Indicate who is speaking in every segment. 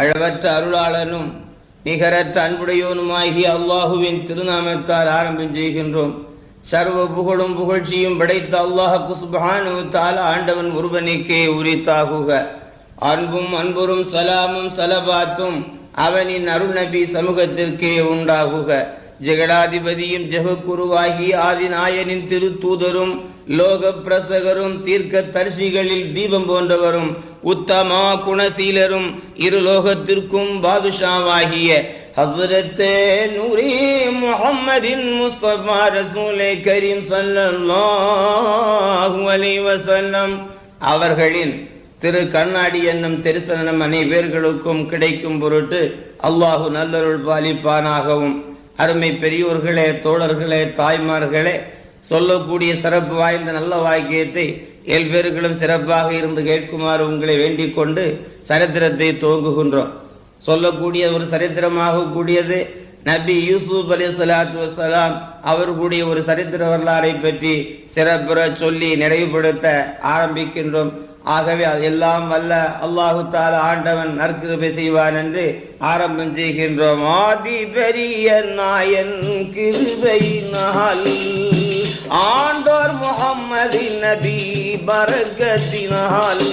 Speaker 1: அளவற்ற அருளாளனும் நிகரற்ற அன்புடையோனுமாகி அல்லாஹுவின் திருநாமத்தால் ஆரம்பம் செய்கின்றோம். சர்வ புகழும் புகழ்ச்சியும் படைத்த அல்லாஹ் குஸ்பஹானு தால ஆண்டவன் ஒருவனுக்கே உரித்தாகுக. அன்பும் அன்புரும் சலாமும் சலபாத்தும் அவனின் அருள் நபி சமூகத்திற்கே உண்டாகுக. ஜெகடாதிபதியும் ஜெகக்குருவாகி ஆதிநாயனின் திருத்தூதரும் லோக பிரசகரும் தீர்க்க தரிசிகளில் தீபம் போன்றவரும் உத்தமா குணசீலரும் இருலோகத்திற்கும் பாதுஷாவாகிய ஹசரத்தே நூரே முகம்மதின் முஸ்தபா ரசூலே கரீம் ஸல்லல்லாஹு அவர்களின் திரு கண்ணாடி என்னும் தரிசனம் அனைவர்களுக்கும் கிடைக்கும் பொருட்டு அல்லாஹு நல்லருள் பாலிப்பானாகவும் அருமை பெரியோர்களே தோழர்களே தாய்மார்களே சொல்லக்கூடிய சிறப்பு வாய்ந்த நல்ல வாக்கியத்தை ஏழ்பேர்களும் சிறப்பாக இருந்து கேட்குமாறு உங்களை வேண்டிக் கொண்டு சரித்திரத்தை துவங்குகின்றோம். சொல்லக்கூடிய ஒரு சரித்திரமாக கூடியது நபி யூசுப் அலி சலாத்து வசலாம் அவர்களுடைய ஒரு சரித்திர வரலாறை பற்றி சிறப்புற சொல்லி நிறைவுபடுத்த ஆரம்பிக்கின்றோம். ஆகவே எல்லாம் வல்ல அல்லாஹு தால ஆண்டவன் நற்கிருபை செய்வான் என்று ஆரம்பம் செய்கின்றோம். ஆதி பெரிய நாயன் கிருபையினால் ஆண்டோர் முகம்மது நபி பரகத்தினால்.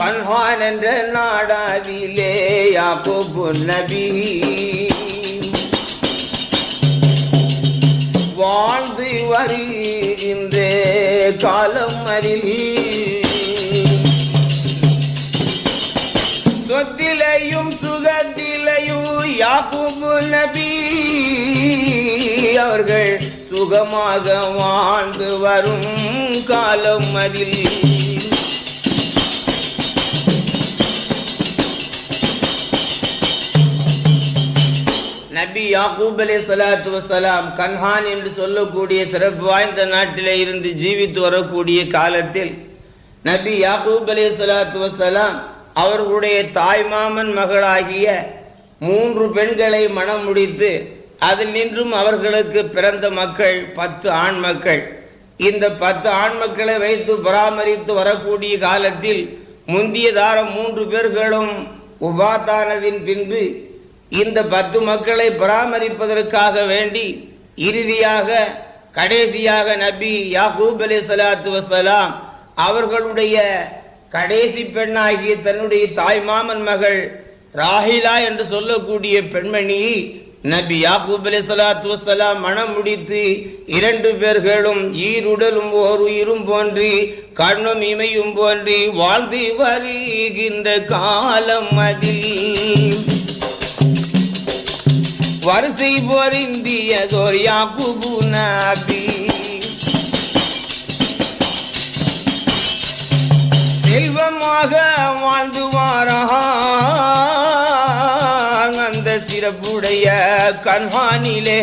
Speaker 1: கண்ஹான் என்ற நாடாதிலே யாக்கோபு நபி வாழ்ந்து வருகின்ற காலம் அதில் சொத்திலையும் சுகத்திலையும் யாக்கூபு நபி அவர்கள் சுகமாக வாழ்ந்து வரும் காலம் அதில் நபி யாக்கூப் அலி சலாத்து வசலாம் கன்ஹான் என்று சொல்லக்கூடிய சிறப்பு வாய்ந்த நாட்டிலே இருந்து ஜீவித்து வரக்கூடிய காலத்தில் நபி யாக்கூப் அலி சலாத்து வசலாம் அவர்களுடைய தாய்மாமன் மகளாகிய மூன்று பெண்களை மனம் முடித்து அதில் நின்றும் அவர்களுக்கு பிறந்த மக்கள் பத்து ஆண் மக்கள். இந்த பத்து ஆண் மக்களை வைத்து பராமரித்து வரக்கூடிய காலத்தில் முந்திய தாரம் மூன்று பேர்களும் உபாத்தானதின் பின்பு இந்த பத்து மக்களை பராமரிப்பதற்காக வேண்டி இறுதியாக கடைசியாக நபி யாகூப் அலி சலாத்து வசலாம் அவர்களுடைய கடைசி பெண்ணாகிய தன்னுடைய தாய் மாமன் மகள் ராஹிலா என்று சொல்லக்கூடிய பெண்மணி நபி யாக்கூப் அலி சலாத்து வசலாம் மனம் முடித்து இரண்டு பேர்களும் ஈருடலும் ஓர் உயிரும் போன்றி கண்ணும் இமையும் போன்றி வாழ்ந்து வருகின்ற காலம் அதில். வரிசை பொருந்தியதோர் யாக்குபு நபி செல்வமாக வாழ்ந்து வாரான் அந்த சிறப்புடைய கண்வானிலே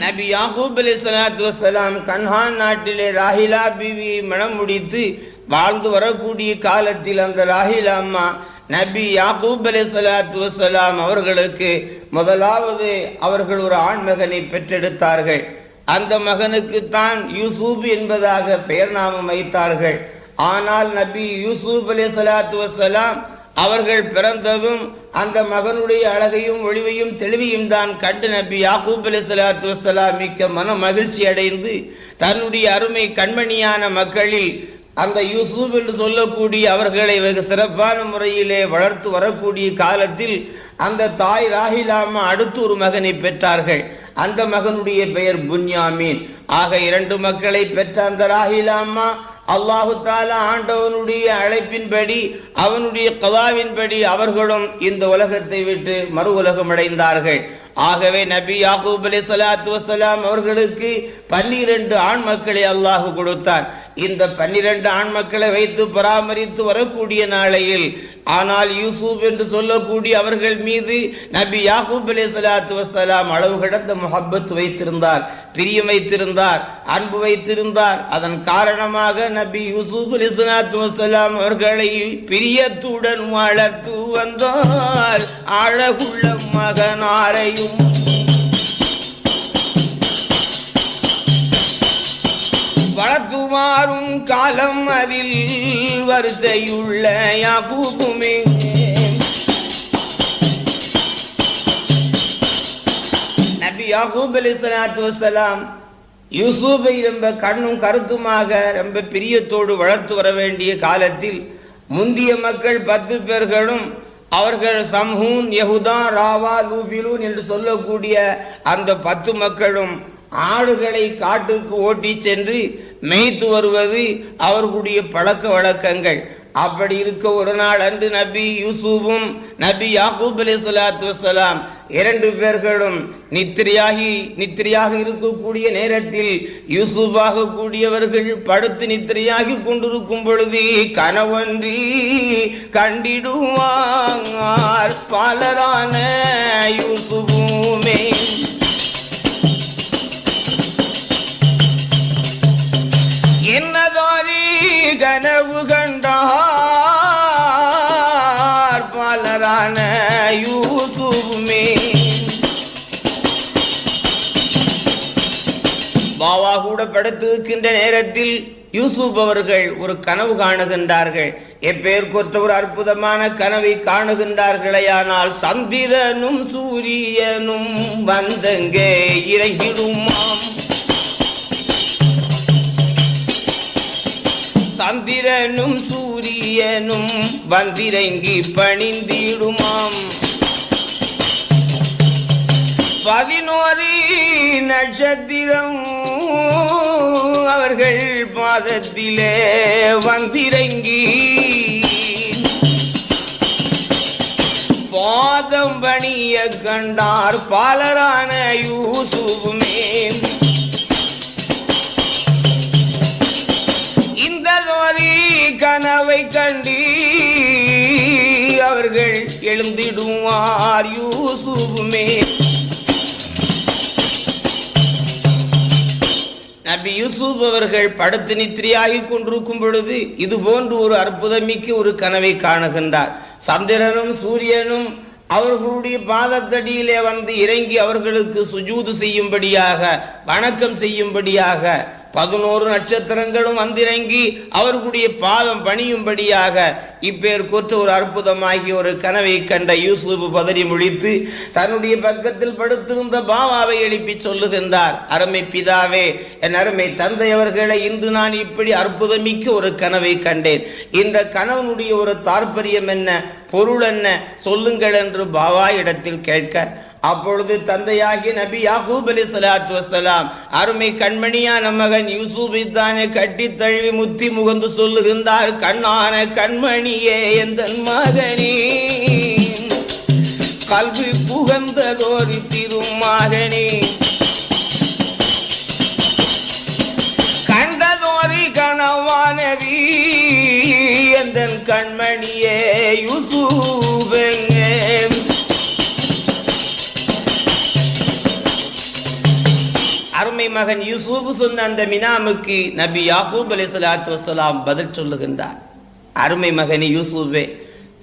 Speaker 1: நபி யாகூப் அலி சலாத்து வசலாம் கன்ஹான் நாட்டிலே ராஹிலா பிவி மனம் முடித்து வாழ்ந்து வரக்கூடிய காலத்தில் அந்த ராஹிலா அம்மா நபி யாக்கூப் அலி சலாத்து வசலாம் அவர்களுக்கு முதலாவது அவர்கள் ஒரு ஆண் மகனை பெற்றெடுத்தார்கள். அந்த மகனுக்கு தான் யூசூப் என்பதாக பெயர் நாமம் வைத்தார்கள். ஆனால் நபி யூசுப் அலி சலாத்து வசலாம் அவர்கள் பிறந்ததும் அந்த மகனுடைய அழகையும் ஒளிவையும் தெளிவையும் தான் கண்டு நபி யாக்கூப் அலி சலாத்து வசலாம் மிக்க மன மகிழ்ச்சி அடைந்து தன்னுடைய அருமை கண்மணியான மக்களில் அந்த யூசுப் என்று சொல்லக்கூடிய அவர்களை வெகு சிறப்பான முறையிலே வளர்த்து வரக்கூடிய காலத்தில் அந்த தாய் ராஹிலாமா அடுத்து ஒரு மகனை பெற்றார்கள். அந்த மகனுடைய பெயர் புன்யாமீன். ஆக இரண்டு மக்களை பெற்ற அந்த ராஹிலாமா அல்லாஹு தாலா ஆண்டவனுடைய அழைப்பின்படி அவனுடைய கதாவின்படி அவர்களும் இந்த உலகத்தை விட்டு மறு உலகம் அடைந்தார்கள். ஆகவே நபி யாக்கூப் அலி சலாத்து வசலாம் அவர்களுக்கு பன்னிரண்டு ஆண் மக்களை அல்லாஹு கொடுத்தான். இந்த பன்னிரண்டு ஆண் மக்களை வைத்து பராமரித்து வரக்கூடிய நாளையில் ஆனால் யூசுப் என்று சொல்லக்கூடிய அவர்கள் மீது நபி யாகூப் அலி சலாத்து வசலாம் அளவு கடந்த முஹப்பத் வைத்திருந்தார் பிரியம் வைத்திருந்தார் அன்பு வைத்திருந்தார். அதன் காரணமாக நபி யூசுப் அலி சலாத்து வசலாம் அவர்களை பிரியத்துடன் வளர்த்து வந்தால் அழகுள்ள மகனாரையும் வளர்த்துமாறும் காலம் அதில் வரிசையுள்ள யாபூபுமே நபி யாகூப் அலி சலாத்து வசலாம் யூசுஃபை ரொம்ப கண்ணும் கருத்துமாக ரொம்ப பிரியத்தோடு வளர்த்து வர வேண்டிய காலத்தில் முந்திய மக்கள் பத்து பேர்களும் அவர்கள் சம்ஹூன் யகுதா ராவா லூபிலூன் என்று சொல்லக்கூடிய அந்த பத்து மக்களும் ஆடுகளை காட்டுக்கு ஓட்டி சென்று மேய்த்து வருவது அவர்களுடைய பழக்க வழக்கங்கள். அப்படி இருக்க ஒரு நாள் அன்று நபி யூசுஃபும் நபி யாக்கூப் அலி சலாத்து வலாம் இரண்டு பேர்களும் நித்திரையாகி நித்திரையாக இருக்கக்கூடிய நேரத்தில் யூசுஃபாக கூடியவர்கள் படுத்து நித்திரையாகி கொண்டிருக்கும் பொழுது கணவன்றி கண்டிடுவார். பலரான யூசுபுமே கனவு கண்டார் பலரான யூசுமே பாவா கூட படுத்திருக்கின்ற நேரத்தில் யூசுப் அவர்கள் ஒரு கனவு காணுகின்றார்கள். எப்பேர் கொற்ற ஒரு அற்புதமான கனவை காணுகின்றார்களேயானால் சந்திரனும் சூரியனும் வந்தங்கே இறங்கிடுமாம். சந்திரனும் சூரியனும் வந்திறங்கி பணிந்திடுமாம். பதினோரு நட்சத்திரம் அவர்கள் பாதத்திலே வந்திறங்கி பாதம் பணிய கண்டார் பாலரான யூசுவும் இந்த கனவை கண்டி அவர்கள் எழுந்திடுவார் யூசுமே நபி யூசுப் அவர்கள் படுத்து நித்திரியாகி கொண்டிருக்கும் பொழுது இது போன்று ஒரு அற்புதமிக்க ஒரு கனவை காணுகின்றார். சந்திரனும் சூரியனும் அவர்களுடைய பாதத்தடியிலே வந்து இறங்கி அவர்களுக்கு சுஜூது செய்யும்படியாக வணக்கம் செய்யும்படியாக பதினோரு நட்சத்திரங்களும் வந்திறங்கி அவர்களுடைய பாதம் பணியும்படியாக இப்பேர் கூற்று ஒரு அற்புதமாகிய ஒரு கனவை கண்ட யூசுப் பதறி முழித்து தன்னுடைய பக்கத்தில் படுத்திருந்த பாவாவை எழுப்பி சொல்லுகின்றார் அருமை பிதாவே என் அருமை தந்தை அவர்களை இன்று நான் இப்படி அற்புதமிக்க ஒரு கனவை கண்டேன். இந்த கனவனுடைய ஒரு தாற்பயம் என்ன பொருள் என்ன சொல்லுங்கள் என்று பாவா இடத்தில் கேட்க அப்பொழுது தந்தையாகி நபி யாகூப் அலி சலாத்து வசலாம் அருமை கண்மணியான மகன் யூசுப் தானே கட்டி தழுவி முத்தி முகந்து சொல்லுகின்றார் கண்ணான கண்மணியே எந்த மகனே? கல்வி புகந்ததோரி திருமகனே கண்டதோரி கனவானவி எந்த கண்மணியே யூசூபன் அருமை மகன் யூசுப் சொன்ன அந்த மினாமுக்கு நபி யாகூப் அலி சலாத்து வசலாம் பதில் சொல்லுகின்றார். அருமை மகனே யூசுஃபே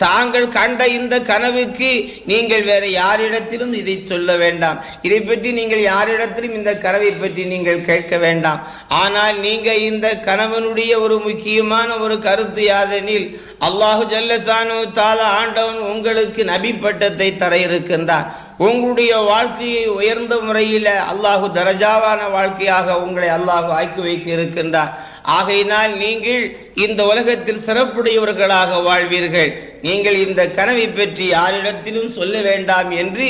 Speaker 1: தாங்கள் கண்ட இந்த கனவுக்கு நீங்கள் வேற யாரிடத்திலும் இதை சொல்ல வேண்டாம். இதை பற்றி நீங்கள் யாரிடத்திலும் இந்த கனவை பற்றி நீங்கள் கேட்க வேண்டாம். ஆனால் நீங்க இந்த கணவனுடைய ஒரு முக்கியமான ஒரு கருத்து யாதெனில் அல்லாஹு ஜல்லசானு தாலா ஆண்டவன் உங்களுக்கு நபி பட்டத்தை தர இருக்கின்றான் உங்களுடைய வாழ்க்கையை உயர்ந்த முறையில் அல்லாஹு தரஜாவான வாழ்க்கையாக உங்களை அல்லாஹு ஆக்கி வைக்க இருக்கின்றான். ஆகையினால் நீங்கள் இந்த உலகத்தில் சிறப்புடையவர்களாக வாழ்வீர்கள். நீங்கள் இந்த கனவை பற்றி யாரிடத்திலும் சொல்ல வேண்டாம் என்று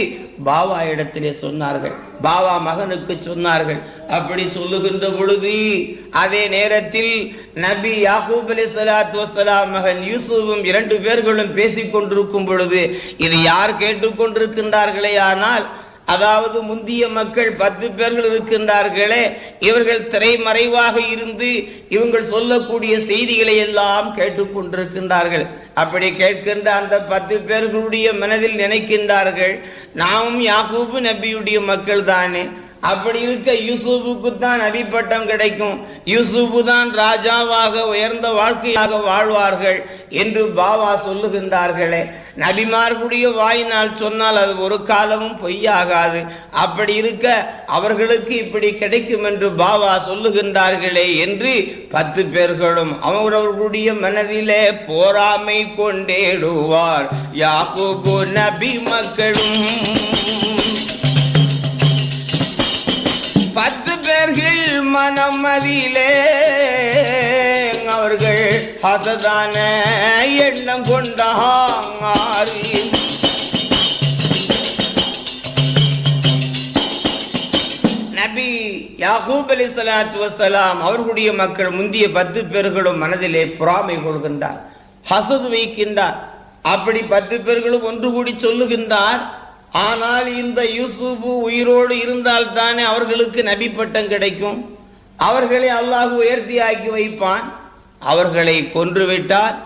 Speaker 1: பாவா இடத்திலே சொன்னார்கள். பாவா மகனுக்கு சொன்னார்கள். அப்படி சொல்லுகின்ற பொழுது அதே நேரத்தில் நபி யாகூப் அலி சலாத் வசலாம் மகன் யூசுஃபும் இரண்டு பேர்களும் பேசிக் கொண்டிருக்கும் பொழுது இது யார் கேட்டுக்கொண்டிருக்கின்றார்களே? ஆனால் அதாவது முந்திய மக்கள் பத்து பேர்கள் இருக்கின்றார்களே இவர்கள் திரைமறைவாக இருந்து இவங்கள் சொல்லக்கூடிய செய்திகளை எல்லாம் கேட்டுக்கொண்டிருக்கின்றார்கள். அப்படி கேட்கின்ற அந்த பத்து பேர்களுடைய மனதில் நினைக்கின்றார்கள் நாமும் யாக்கூபு நபியுடைய மக்கள் தானே அப்படி இருக்க யூசுஃபுக்கு தான் நபி பட்டம் கிடைக்கும். யூசுஃபு தான் ராஜாவாக உயர்ந்த வாழ்க்கையாக வாழ்வார்கள் என்று பாபா சொல்லுகின்றார்களே. நபிமார்களுடைய வாயினால் சொன்னால் அது ஒரு காலமும் பொய்யாகாது. அப்படி இருக்க அவர்களுக்கு இப்படி கிடைக்கும் என்று பாபா சொல்லுகின்றார்களே என்று பத்து பேர்களும் அவரவர்களுடைய மனதிலே போராமை கொண்டேடுவார். யாக்கூபு நபி மக்களும் பத்து பேர்கள் மனமதியிலே அவர்கள் அசதான எண்ணம் கொண்டாரி நபி யாகூப் அலி சலாத்து வசலாம் அவர்களுடைய மக்கள் முந்திய பத்து பேர்களும் மனதிலே பொறாமை கொள்கின்றார் ஹசது வைக்கின்றார். அப்படி பத்து பேர்களும் ஒன்று கூடி சொல்லுகின்றார் ஆனால் இந்த யூசுபு உயிரோடு இருந்தால் தானே அவர்களுக்கு நபி பட்டம் கிடைக்கும்? அவர்களை அல்லாஹ் உயர்த்தி ஆக்கி வைப்பான். அவர்களை கொன்றுவிட்டால்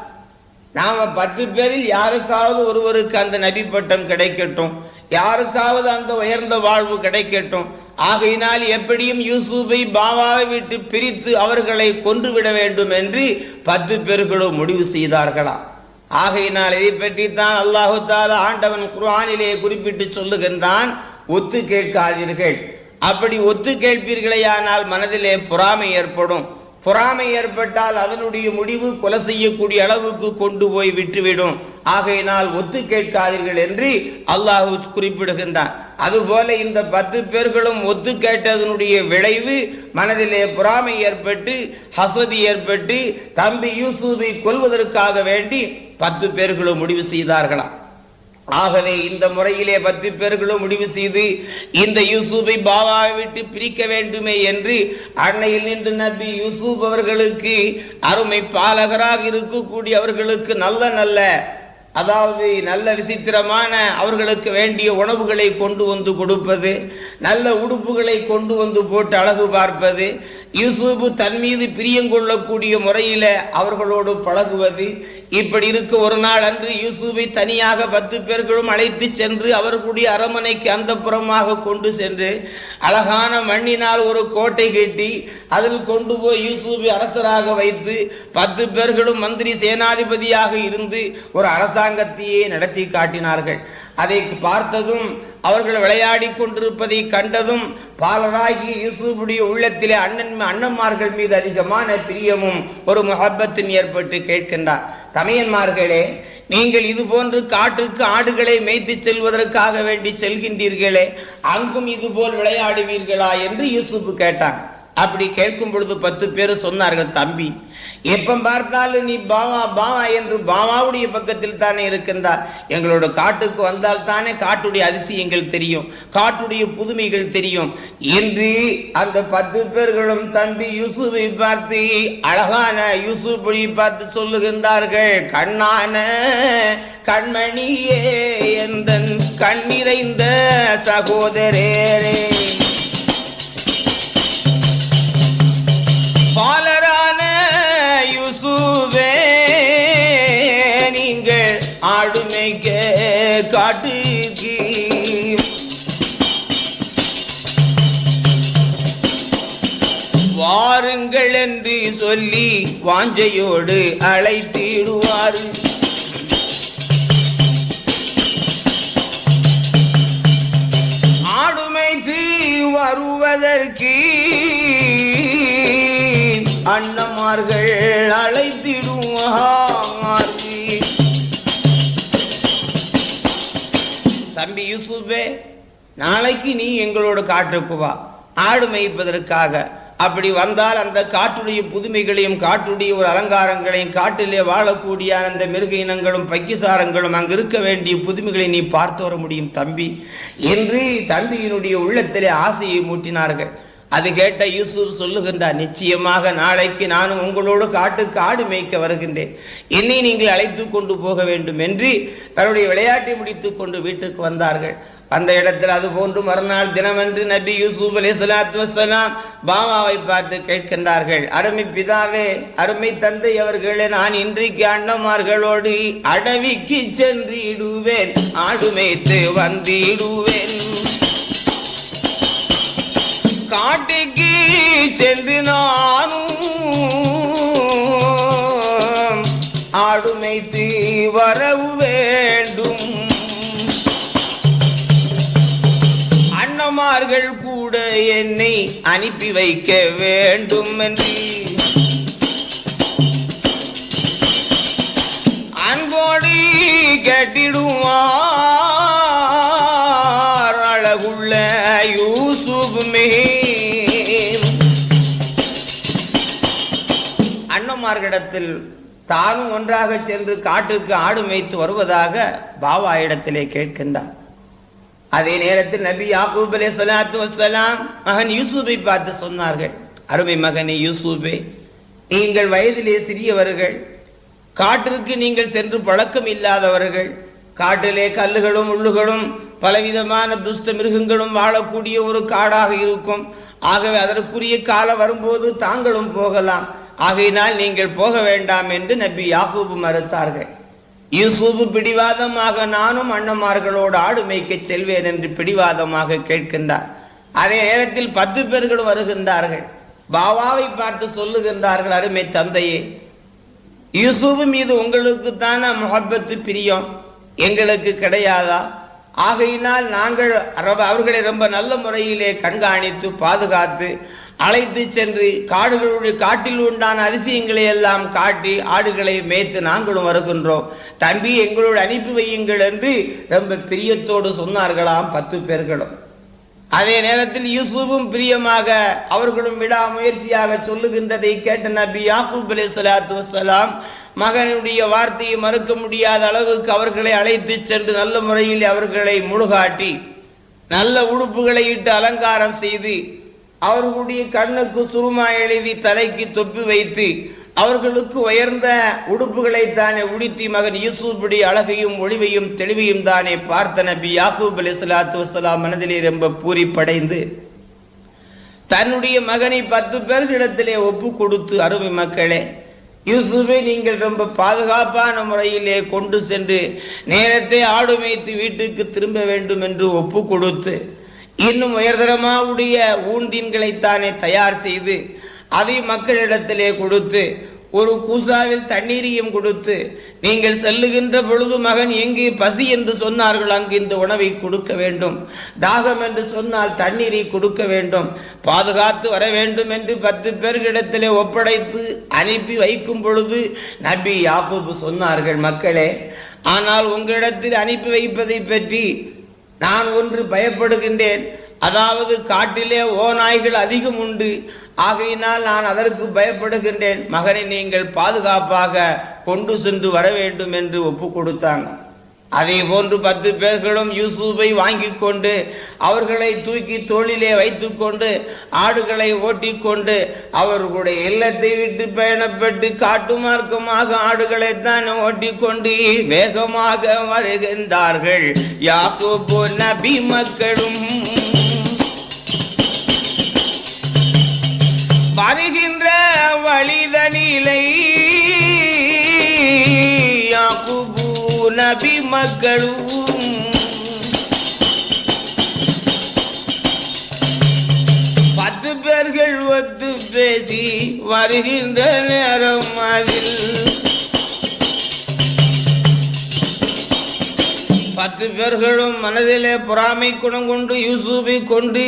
Speaker 1: நாம பத்து பேரில் யாருக்காவது ஒருவருக்கு அந்த நபி பட்டம் கிடைக்கட்டும். யாருக்காவது அந்த உயர்ந்த வாழ்வு கிடைக்கட்டும். ஆகையினால் எப்படியும் யூசுஃபை பாபாவை விட்டு பிரித்து அவர்களை கொன்றுவிட வேண்டும் என்று பத்து பேர்களும் முடிவு செய்தார்களாம். ஆகையினால் இதை பற்றித்தான் அல்லாஹு தாலா ஆண்டவன் குர்ஆனிலே குறிப்பிட்டு சொல்லுகின்றான். ஒத்து கேட்காதீர்கள். அப்படி ஒத்து கேட்பீர்களேயானால் மனதிலே பொறாமை ஏற்படும். பொறாமை ஏற்பட்டால் அதனுடைய முடிவு கொலை செய்யக்கூடிய அளவுக்கு கொண்டு போய் விட்டுவிடும். ஆகையினால் ஒத்து கேட்காதீர்கள் என்று அல்லாஹு குறிப்பிடுகின்றான். அதுபோல இந்த பத்து பேர்களும் ஒத்து கேட்டதனுடைய விளைவு மனதிலே பொறாமை ஏற்பட்டு ஹசதி ஏற்பட்டு தம்பி யூசுஃபை கொள்வதற்காக வேண்டி பத்து பேர்களும் முடிவு செய்தார்களாம் ஆகவே இந்த முறையிலே பத்து பேர்களும் முடிவு செய்து இந்த யூசுஃபை பாபாவை விட்டு பிரிக்க வேண்டுமே என்று அன்னையில் நின்று நபி யூசுப் அவர்களுக்கு அருமை பாலகராக இருக்கக்கூடிய அவர்களுக்கு நல்ல நல்ல அதாவது நல்ல விசித்திரமான அவர்களுக்கு வேண்டிய உணவுகளை கொண்டு வந்து கொடுப்பது நல்ல உடுப்புகளை கொண்டு வந்து போட்டு அழகு பார்ப்பது யூசுப் தன் மீது பிரியங்கொள்ளக்கூடிய முறையில அவர்களோடு பழகுவது. இப்படி இருக்க ஒரு நாள் அன்று யூசுஃபை தனியாக பத்து பேர்களும் அழைத்து சென்று அவர்களுடைய அரமனைக்கு அந்த புறமாக கொண்டு சென்று அழகான மண்ணினால் ஒரு கோட்டை கட்டி அதில் கொண்டு போய் யூசுஃபை அரசராக வைத்து பத்து பேர்களும் மந்திரி சேனாதிபதியாக இருந்து ஒரு அரசாங்கத்தையே நடத்தி காட்டினார்கள். அதை பார்த்ததும் அவர்கள் விளையாடி கொண்டிருப்பதை கண்டதும் பாலராகி யூசுஃபுடைய உள்ளத்திலே அண்ணன் அண்ணன்மார்கள் மீது அதிகமான பிரியமும் ஒரு முகப்பத்தும் ஏற்பட்டு கேட்கின்றார். தமையன்மார்களே நீங்கள் இது போன்று காட்டுக்கு ஆடுகளை மேய்த்து செல்வதற்காக வேண்டி செல்கின்றீர்களே அங்கும் இது போல் விளையாடுவீர்களா என்று யூசுப்பு கேட்டான். அப்படி கேட்கும் பொழுது பத்து பேர் சொன்னார்கள் தம்பி எப்ப பார்த்தாலும் நீ பாவா பாவா என்று பாவாவுடைய பக்கத்தில் தானே இருக்கின்றார். எங்களோட காட்டுக்கு வந்தால் தானே காட்டுடைய அதிசயங்கள் தெரியும் காட்டுடைய புதுமைகள் தெரியும். என்று அந்த பத்து பேர்களும் தம்பி யூசுஃபை பார்த்து அழகான யூசுஃபை பார்த்து சொல்லுகின்றார்கள் கண்ணான கண்மணியே எந்த கண்ணிறைந்த சகோதரரே. பால் கே காட்டுகி. வாருங்கள் என்று சொல்லி வாஞ்சையோடு அழைத்திடுவார். ஆடுமைத்து வருவதற்கு அண்ணமார்கள் அழைத்திடுவார். தம்பி யூசுஃபே நாளைக்கு நீ எங்களோட காட்டுக்கு வா. ஆடு மேய்ப்பதற்காக. அப்படி வந்தால் அந்த காட்டுடைய புதுமைகளையும் காட்டுடைய ஒரு அலங்காரங்களையும் காட்டிலே வாழக்கூடிய அந்த மிருக இனங்களும் பக்கிசாரங்களும் அங்கு இருக்க வேண்டிய புதுமைகளை நீ பார்த்து வர முடியும் தம்பி. என்று தம்பியினுடைய உள்ளத்திலே ஆசையை மூட்டினார்கள். அது கேட்ட யூசுப் சொல்லுகின்றார் நிச்சயமாக நாளைக்கு நானும் உங்களோடு காட்டுக்கு ஆடு மேய்க்க வருகின்றேன். என்னை நீங்கள் அழைத்து கொண்டு போக வேண்டும் என்று தன்னுடைய விளையாட்டை முடித்துக் கொண்டு வீட்டுக்கு வந்தார்கள். அந்த இடத்தில் அது போன்று மறுநாள் தினமென்று நபி யூசுப் அலி சலாத்து வசலாம் பாமாவை பார்த்து கேட்கின்றார்கள் அருமை பிதாவே அருமை தந்தை அவர்களே நான் இன்றைக்கு அண்ணமார்களோடு அடவிக்கு சென்றிடுவேன் ஆடு மேய்த்து வந்திடுவேன். காட்டுக்கு சென்று நானும் ஆடுமைத்து வரவு வேண்டும். அண்ணமார்கள் கூட என்னை அனுப்பி வைக்க வேண்டும் என்று அன்போடு கட்டிடுவான் அண்ணமார்களிடத்தில் தானும் ஒன்றாக சென்று காட்டுக்கு ஆடு மேய்த்து வருவதாக பாபா இடத்திலே கேட்கின்றார் அதே நேரத்தில் நபி யாக்கூப் அலே சலாத்து வசலாம் மகன் யூசுஃபை பார்த்து சொன்னார்கள் அருமை மகனே யூசுஃபே நீங்கள் வயதிலே சிறியவர்கள் காட்டிற்கு நீங்கள் சென்று பழக்கம் இல்லாதவர்கள் காட்டிலே கல்லுகளும் உள்ளுகளும் பலவிதமான துஷ்ட மிருகங்களும் வாழக்கூடிய ஒரு காடாக இருக்கும். ஆகவே அதற்குரிய காலம் வரும்போது தாங்களும் போகலாம். ஆகையினால் நீங்கள் போக வேண்டாம் என்று நபி யாகூபு மறுத்தார்கள். யூசுப் பிடிவாதமாக நானும் அண்ணமார்களோடு ஆடு மேய்க்க செல்வேன் என்று பிடிவாதமாக கேட்கின்றார். அதே நேரத்தில் பத்து பேர்கள் வருகின்றார்கள். பாபாவை பார்த்து சொல்லுகின்றார்கள் அருமை தந்தையே யூசுப் மீது உங்களுக்கு தானே முகப்பத்து பிரியம்? எங்களுக்கு கிடையாதா? ஆகையினால் நாங்கள் அவர்களை ரொம்ப நல்ல முறையிலே கண்காணித்து பாதுகாத்து அழைத்து சென்று காடுகளுடைய காட்டில் உண்டான அதிசயங்களை எல்லாம் காட்டி ஆடுகளை மேய்த்து நாங்களும் வருகின்றோம். தம்பி எங்களோடு அனுப்பி வையுங்கள் என்று ரொம்ப பிரியத்தோடு சொன்னார்களாம் பத்து பேர்களும். அதே நேரத்தில் யூசுஃபும் பிரியமாக அவர்களும் விடாமுயற்சியாக சொல்லுகின்றதை கேட்ட நபி யாக்கூப் அலி சலாத்து வசலாம் மகனுடைய வார்த்தையை மறுக்க முடியாத அளவுக்கு அவர்களை அழைத்து சென்று நல்ல முறையில் அவர்களை முழுகாட்டி நல்ல உடுப்புகளை இட்டு அலங்காரம் செய்து அவர்களுடைய கண்ணுக்கு சுருமா எழுதி தலைக்கு தொப்பி வைத்து அவர்களுக்கு உயர்ந்த உடுப்புகளை தானே உடுத்தி மகன் யூசுபுடைய அழகையும் ஒளிவையும் தெளிவையும் தானே பார்த்த நபி யாக்கூப் அலி சலாத்து வசலாம் மனதிலே ரொம்ப பூரிப்படைந்து தன்னுடைய மகனை பத்து பேர்களிடத்திலே ஒப்பு கொடுத்து அருமை மக்களே யூசுஃபை நீங்கள் ரொம்ப பாதுகாப்பான முறையிலே கொண்டு சென்று நேரத்தை ஆடு மேய்த்து வீட்டுக்கு திரும்ப வேண்டும் என்று ஒப்பு கொடுத்து இன்னும் உயர்தரமாவுடைய ஊன்தீன்களைத்தானே தயார் செய்து அதை மக்களிடத்திலே கொடுத்து ஒரு கூசாவில் தண்ணீரையும் கொடுத்து நீங்கள் செல்லுகின்ற பொழுது மகன் எங்கே பசி என்று சொன்னார்கள் அங்கு இந்த உணவை கொடுக்க வேண்டும். தாகம் என்று சொன்னால் தண்ணீரை கொடுக்க வேண்டும். பாதுகாத்து வர வேண்டும் என்று பத்து பேர்களிடத்திலே ஒப்படைத்து அனுப்பி வைக்கும் பொழுது நபி யாக்கூப் சொன்னார்கள் மக்களே ஆனால் உங்களிடத்தில் அனுப்பி வைப்பதை பற்றி நான் ஒன்று பயப்படுகின்றேன். அதாவது காட்டிலே ஓநாய்கள் அதிகம் உண்டு. ஆகையினால் நான் அதற்கு பயப்படுகின்றேன். மகனை நீங்கள் பாதுகாப்பாக கொண்டு சென்று வர வேண்டும் என்று ஒப்பு கொடுத்தாங்க அதே போன்று பத்து பேர்களும் யூசுஃபை வாங்கி கொண்டு அவர்களை தூக்கி தோளிலே வைத்துக்கொண்டு ஆடுகளை ஓட்டிக்கொண்டு அவர்களுடைய இல்லத்தை விட்டு பயணப்பட்டு காட்டு மார்க்கமாக ஆடுகளை தான் ஓட்டிக்கொண்டு வேகமாக வருகின்றார்கள். யாக்கோபு நபி மக்களும் வருகின்ற வழிதனிலை. யாக்குபு நபி மக்களும் பத்து பேர்கள் ஒத்து பேசி வருகின்ற நேரம் அதில் பத்து பேர்களும் மனதிலே பொறாமை குணம் கொண்டு யூசுஃபை கொண்டு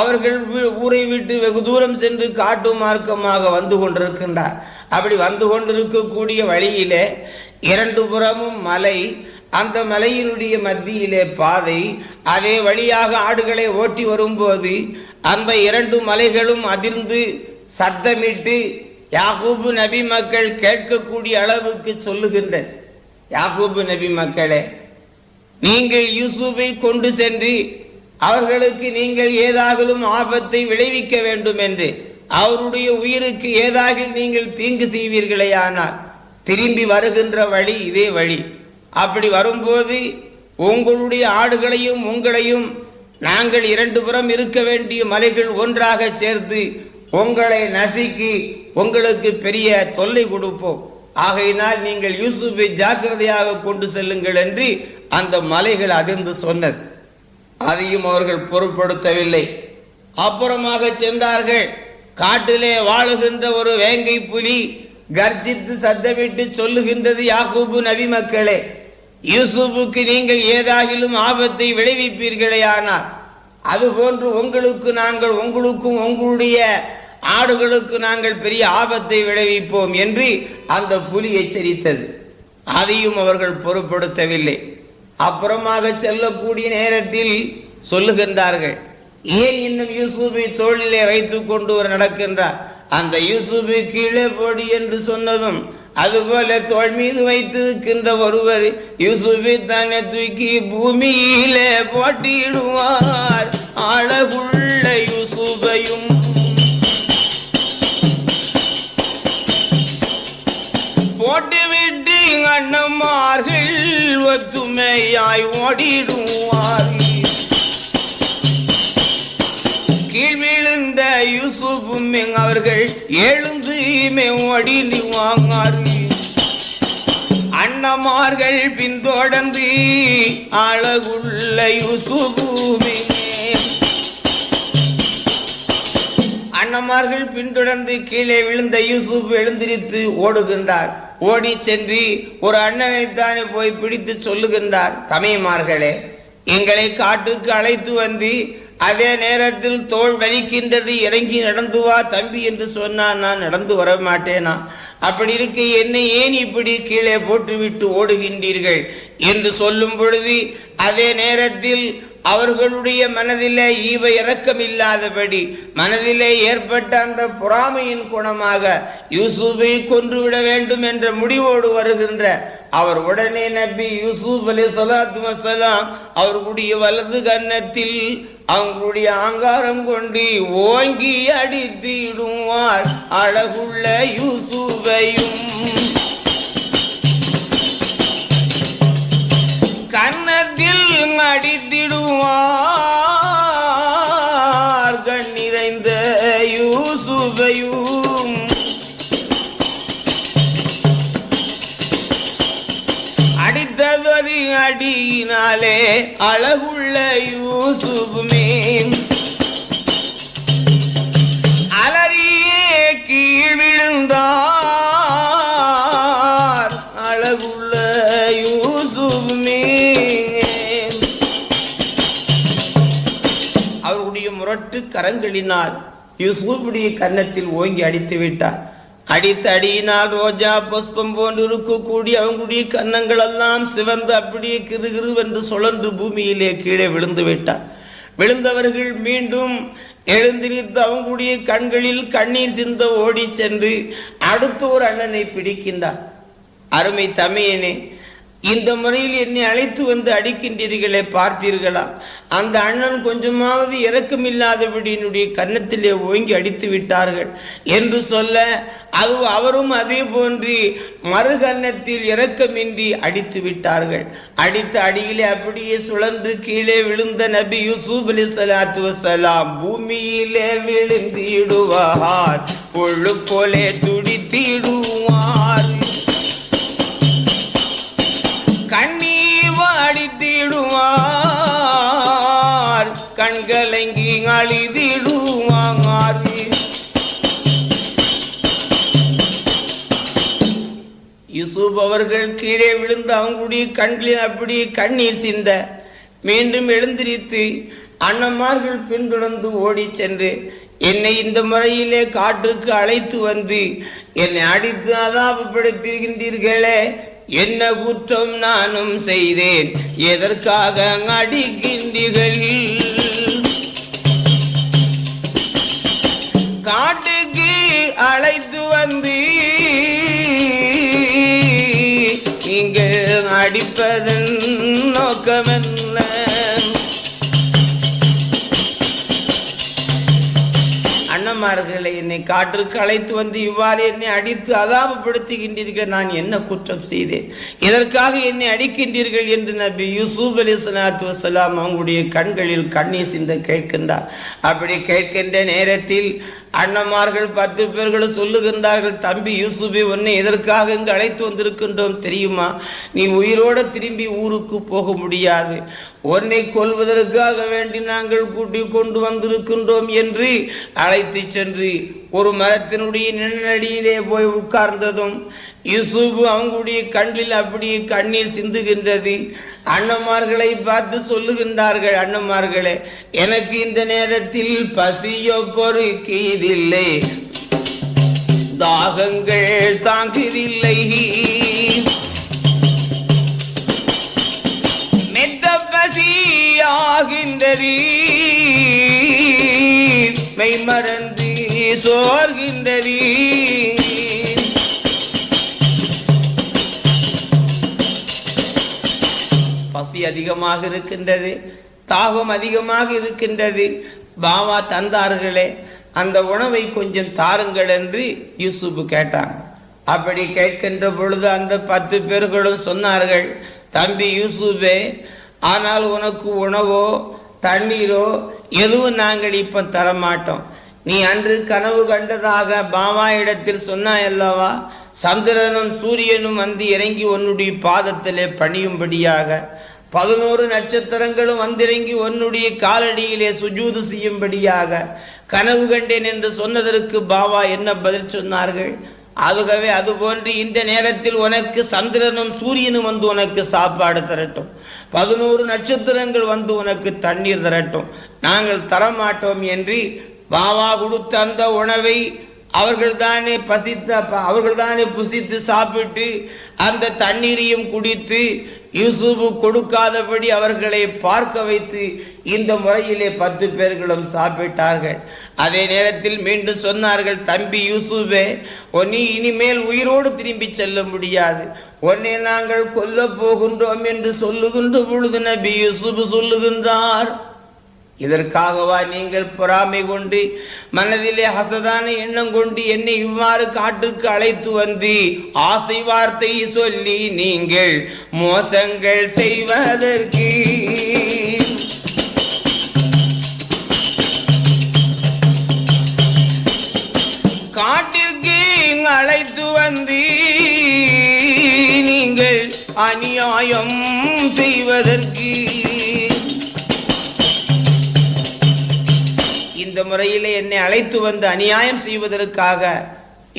Speaker 1: அவர்கள் ஊரை விட்டு வெகு தூரம் சென்று காட்டு மார்க்கமாக வந்து கொண்டிருக்கின்றார். அப்படி வந்து கொண்டிருக்கக்கூடிய வழியிலே இரண்டு புறமும் மலை. அந்த மலையினுடைய மத்தியிலே பாதை. அதே வழியாக ஆடுகளை ஓட்டி வரும்போது அந்த இரண்டு மலைகளும் அதிர்ந்து சத்தமிட்டு யாகூபு நபி மக்கள் கேட்கக்கூடிய அளவுக்கு சொல்லுகின்ற யாகூபு நபி மக்களே நீங்கள் யூசுஃபை கொண்டு சென்று அவர்களுக்கு நீங்கள் ஏதாகலும் ஆபத்தை விளைவிக்க வேண்டும் என்று அவருடைய உயிருக்கு ஏதாக நீங்கள் தீங்கு செய்வீர்களேயானால் திரும்பி வருகின்ற வழி இதே வழி. அப்படி வரும்போது உங்களுடைய ஆடுகளையும் உங்களையும் நாங்கள் இரண்டு புறம் இருக்க வேண்டிய மலைகள் ஒன்றாக சேர்த்து உங்களை நசுக்கி உங்களுக்கு பெரிய தொல்லை கொடுப்போம். ஆகையினால் நீங்கள் யூசுஃபை ஜாக்கிரதையாக கொண்டு செல்லுங்கள் என்று அந்த மலைகள் அதிர்ந்து சொன்னது. அதையும் அவர்கள் பொருட்படுத்தவில்லை. அப்புறமாக சென்றார்கள். காட்டிலே வாழுகின்ற ஒரு வேங்கை புலி கர்ஜித்து சத்தமிட்டு சொல்லுகின்றது யாகூபு நபி மக்களே. யூசுப்புக்கு நீங்கள் ஏதாகிலும் ஆபத்தை விளைவிப்பீர்களே ஆனால் அதுபோன்று உங்களுக்கு நாங்கள் உங்களுக்கும் உங்களுடைய ஆடுகளுக்கு நாங்கள் பெரிய ஆபத்தை விளைவிப்போம் என்று அந்த புலி எச்சரித்தது. அதையும் அவர்கள் பொருட்படுத்தவில்லை. அப்புறமாக செல்லக்கூடிய நேரத்தில் சொல்லுகின்றார்கள் ஏன் இன்னும் யூசுஃபை தோளிலே வைத்துக் கொண்டு ஒரு நடக்கின்றார்? அந்த யூசுஃபை கீழே போடி என்று சொன்னதும் அதுபோல தோல் மீது வைத்திருக்கின்ற ஒருவர் யூசுபி தன்னை தூக்கி பூமியிலே போட்டியிடுவார். அழகுள்ள யூசுபையும் போட்டுவிட்டு அண்ணமார்கள் ஒத்துமையாய் ஓடிடுவார் கீழ் விழுந்த யூசுஃபும் அவர்கள் எழுந்து ஓடி வாங்கார்கள் அண்ணமார்கள் பின்தொடர்ந்து அழகுள்ள யூசுபுமே அண்ணமார்கள் பின்தொடர்ந்து கீழே விழுந்த யூசுப் எழுந்திரித்து ஓடுகின்றார். ஓடி சென்று ஒரு அண்ணனை தானே போய் பிடித்து சொல்லுகின்றார். தமிழ்மார்களே எங்களை காட்டுக்கு அழைத்து வந்து அதே நேரத்தில் தோல் வலிக்கின்றது இறங்கி நடந்து வா தம்பி என்று சொன்னான் நான் நடந்து வர மாட்டேனா? அப்படி இருக்க என்னை ஏன் இப்படி கீழே போட்டுவிட்டு ஓடுகின்றீர்கள்? என்று சொல்லும் பொழுது அதே நேரத்தில் அவர்களுடைய மனதிலே ஈவ இரக்கம் இல்லாதபடி மனதிலே ஏற்பட்ட அந்த பொறாமையின் குணமாக யூசுஃபை கொன்றுவிட வேண்டும் என்ற முடிவோடு வருகின்ற அவர் உடனே நபி யூசுப் அலி சலாத்து வசலாம் அவர்களுடைய வலது கன்னத்தில் அவங்களுடைய ஆங்காரம் கொண்டு ஓங்கி அடித்திடுவார் அழகுள்ள யூசுஃபையும் கன்னத்தில் அடித்திடுவார் கண் நிறைந்த யூசுபையும் அடித்ததொரு அடியினாலே அழகுள்ள யூசுபுமே அலறியே கீழ் விழுந்தார் முரட்டு கரங்களினால் யூசுஃபுடைய கன்னத்தில் ஓங்கி அடித்து விட்டார். அடித்த அடியினால் ரோஜா புஷ்பம் போன்று இருக்கக்கூடிய அவங்களுடைய கன்னங்கள் எல்லாம் சிவந்து அப்படியே கிருகிருவென்று சுழன்று பூமியிலே கீழே விழுந்து விட்டார். விழுந்தவர்கள் மீண்டும் எழுந்திருத்து அவங்களுடைய கண்களில் கண்ணீர் சிந்த ஓடி சென்று அடுத்த ஒரு அண்ணனை பிடிக்கின்றார். அருமை தமையனே இந்த முறையில் என்னை அழைத்து வந்து அடிக்கின்றீர்களே பார்த்தீர்களா? அந்த அண்ணன் கொஞ்சமாவது இரக்கமில்லாதபடி என்னுடைய கன்னத்திலே ஓங்கி அடித்து விட்டார்கள். என்று சொல்ல அது அவரும் அதே போன்று மறு கன்னத்தில் அடித்து விட்டார்கள். அடித்த அடியிலே அப்படியே சுழன்று கீழே விழுந்த நபி யூசுப் அலி சலாத்து வசலாம் பூமியிலே விழுந்திடுவார் பொழு போலே துடித்திடுவார். வாடித்திடுவார் கண்கலங்கி அழிதிடுவார் யூசுப் அவர்கள் கீழே விழுந்து அவங்களுடைய கண்களில் அப்படி கண்ணீர் சிந்த மீண்டும் எழுந்திரித்து அண்ணமார்கள் பின்தொடர்ந்து ஓடி சென்று என்னை இந்த முறையிலே காற்றுக்கு அழைத்து வந்து என்னை அடித்து அதாபப்படுத்தியிருக்கின்றீர்களே என்ன குற்றம் நானும் செய்தேன். எதற்காக அடிக்கின்றீர்கள் காட்டுக்கு அழைத்து வந்து நீங்கள் அடிப்பதன் நோக்கமென்ன என்ன என்னை காற்றுக்கு அழைத்து வந்து இவ்வாறு என்னை அடித்து அதாபப்படுத்துகின்றீர்கள். நான் என்ன குற்றம் செய்தேன்? இதற்காக என்னை அடிக்கின்றீர்கள் என்று நபி யூசுப் அலி சலாத்து வசலாம் அவங்களுடைய கண்களில் கண்ணீர் சிந்த கேட்கின்றார். அப்படி கேட்கின்ற நேரத்தில் அண்ணமார்கள் பத்து பேர்கள் சொல்லுகின்றார்கள் தம்பி யூசுபே உன்னை எதற்காக இங்கு அழைத்து வந்திருக்கின்றோம் தெரியுமா? நீ உயிரோட திரும்பி ஊருக்கு போக முடியாது. உன்னை கொல்வதற்காக வேண்டி நாங்கள் கூட்டி கொண்டு வந்திருக்கின்றோம் என்று அழைத்து சென்று ஒரு மரத்தினுடைய நிழலடியிலே போய் உட்கார்ந்ததும் யூசுப் அவங்களுடைய கண்ணில் அப்படி கண்ணீர் சிந்துகின்றது. அண்ணமார்களை பார்த்து சொல்லுகின்றார்கள் அண்ணமார்களே எனக்கு இந்த நேரத்தில் பசியோ பொறுக்கியதில்லை. தாகங்கள் தாங்குதில்லை மெத்த பசியாகின்றது. மெய் மறந்து சோர்கின்றது. பசி அதிகமாக இருக்கின்றது தாகம் அதிகமாக இருக்கின்றது. பாவா தந்தார்களே அந்த உணவை கொஞ்சம் தாருங்கள் என்று யூசுப் கேட்டாங்க அப்படி கேட்கின்ற பொழுது அந்த பத்து பேர்களும் சொன்னார்கள் தம்பி யூசுபே ஆனால் உனக்கு உணவோ தண்ணீரோ எதுவும் நாங்கள் இப்ப தரமாட்டோம். நீ அன்று கனவு கண்டதாக பாவா இடத்தில் சொன்னாய் அல்லவா சந்திரனும் சூரியனும் வந்து இறங்கி உன்னுடைய பாதத்திலே பணியும்படியாக பதினோரு நட்சத்திரங்களும் வந்திறங்கி உன்னுடைய காலடியிலே சுஜூது செய்யும்படியாக கனவு கண்டேன் என்று சொன்னதற்கு பாபா என்ன பதில் சொன்னார்கள்? ஆகவே அதுபோன்று இந்த நேரத்தில் உனக்கு சந்திரனும் சூரியனும் வந்து உனக்கு சாப்பாடு தரட்டும். பதினோரு நட்சத்திரங்கள் வந்து உனக்கு தண்ணீர் தரட்டும். நாங்கள் தரமாட்டோம் என்று பாபா கொடுத்த அந்த உணவை அவர்கள் தானே பசித்த அவர்கள் தானே புசித்து சாப்பிட்டு அந்த தண்ணீரையும் குடித்து யூசுப் கொடுக்காதபடி அவர்களை பார்க்க வைத்து இந்த முறையிலே பத்து பேர்களும் சாப்பிட்டார்கள். அதே நேரத்தில் மீண்டும் சொன்னார்கள் தம்பி யூசுபே நீ இனிமேல் உயிரோடு திரும்பி செல்ல முடியாது. உன்னை நாங்கள் கொல்ல போகின்றோம் என்று சொல்லுகின்ற பொழுது நபி யூசுப் சொல்லுகின்றார். இதற்காகவா நீங்கள் பொறாமை கொண்டு மனதிலே ஹசதான எண்ணம் கொண்டு என்னை இவ்வாறு காட்டுக்கு அழைத்து வந்து ஆசை வார்த்தை சொல்லி நீங்கள் மோசங்கள் செய்வதற்கு காட்டிற்கு அழைத்து வந்து நீங்கள் அநியாயம் செய்வதற்கு இந்த முறையிலே என்னை அழைத்து வந்து அநியாயம் செய்வதற்காக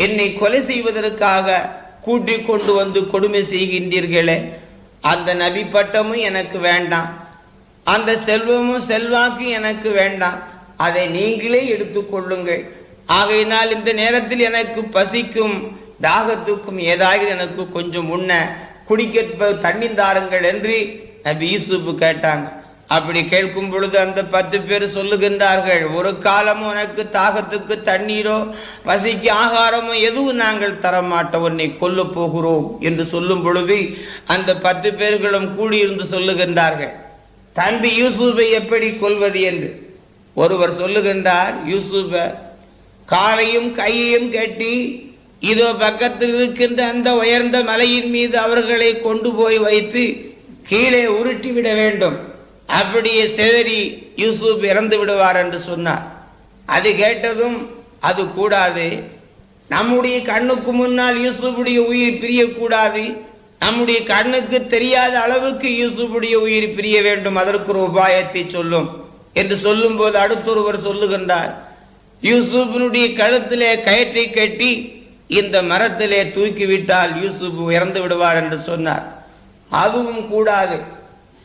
Speaker 1: என்னை கொலை செய்வதற்காக கூட்டிக் கொண்டு வந்து கொடுமை செய்கின்றீர்களே அந்த நபி பட்டமும் எனக்கு வேண்டாம். அந்த செல்வமும் செல்வாக்கு எனக்கு வேண்டாம். அதை நீங்களே எடுத்துக்கொள்ளுங்கள் ஆகையினால் இந்த நேரத்தில் எனக்கு பசிக்கும் தாகத்துக்கும் ஏதாவது எனக்கு கொஞ்சம் உண்ண குடிக்க தண்ணி தாருங்கள் என்று நபி யூசுப் கேட்டாங்க. அப்படி கேட்கும் பொழுது அந்த பத்து பேர் சொல்லுகின்றார்கள் ஒரு காலம் உனக்கு தாகத்துக்கு தண்ணீரோ பசிக்கு ஆகாரமோ எதுவும் நாங்கள் தரமாட்டோம். உன்னை கொல்ல போகிறோம். என்று சொல்லும் பொழுது அந்த பத்து பேர்களும் கூடியிருந்து சொல்லுகின்றார்கள் தம்பி யூசுஃபை எப்படி கொல்வது? என்று. ஒருவர் சொல்லுகின்றார் யூசுஃப காலையும் கையையும் கட்டி இதோ பக்கத்தில் இருக்கின்ற அந்த உயர்ந்த மலையின் மீது அவர்களை கொண்டு போய் வைத்து கீழே உருட்டி விட வேண்டும். அப்படியே செதறி யூசுப் இறந்து விடுவார் என்று சொன்னார். அது கேட்டதும் அது கூடாது. நம்முடைய கண்ணுக்கு முன்னால் யூசுஃபுடைய உயிர் பிரியக்கூடாது. நம்முடைய கண்ணுக்கு தெரியாத அளவுக்கு யூசுஃபுடைய உயிர் பிரிய வேண்டும். அதற்கு ஒரு உபாயத்தை சொல்லும் என்று சொல்லும் போது அடுத்தொருவர் சொல்லுகின்றார். யூசுஃபினுடைய கழுத்திலே கயிற்றை கட்டி இந்த மரத்திலே தூக்கிவிட்டால் யூசுப் இறந்து விடுவார் என்று சொன்னார். அதுவும் கூடாது.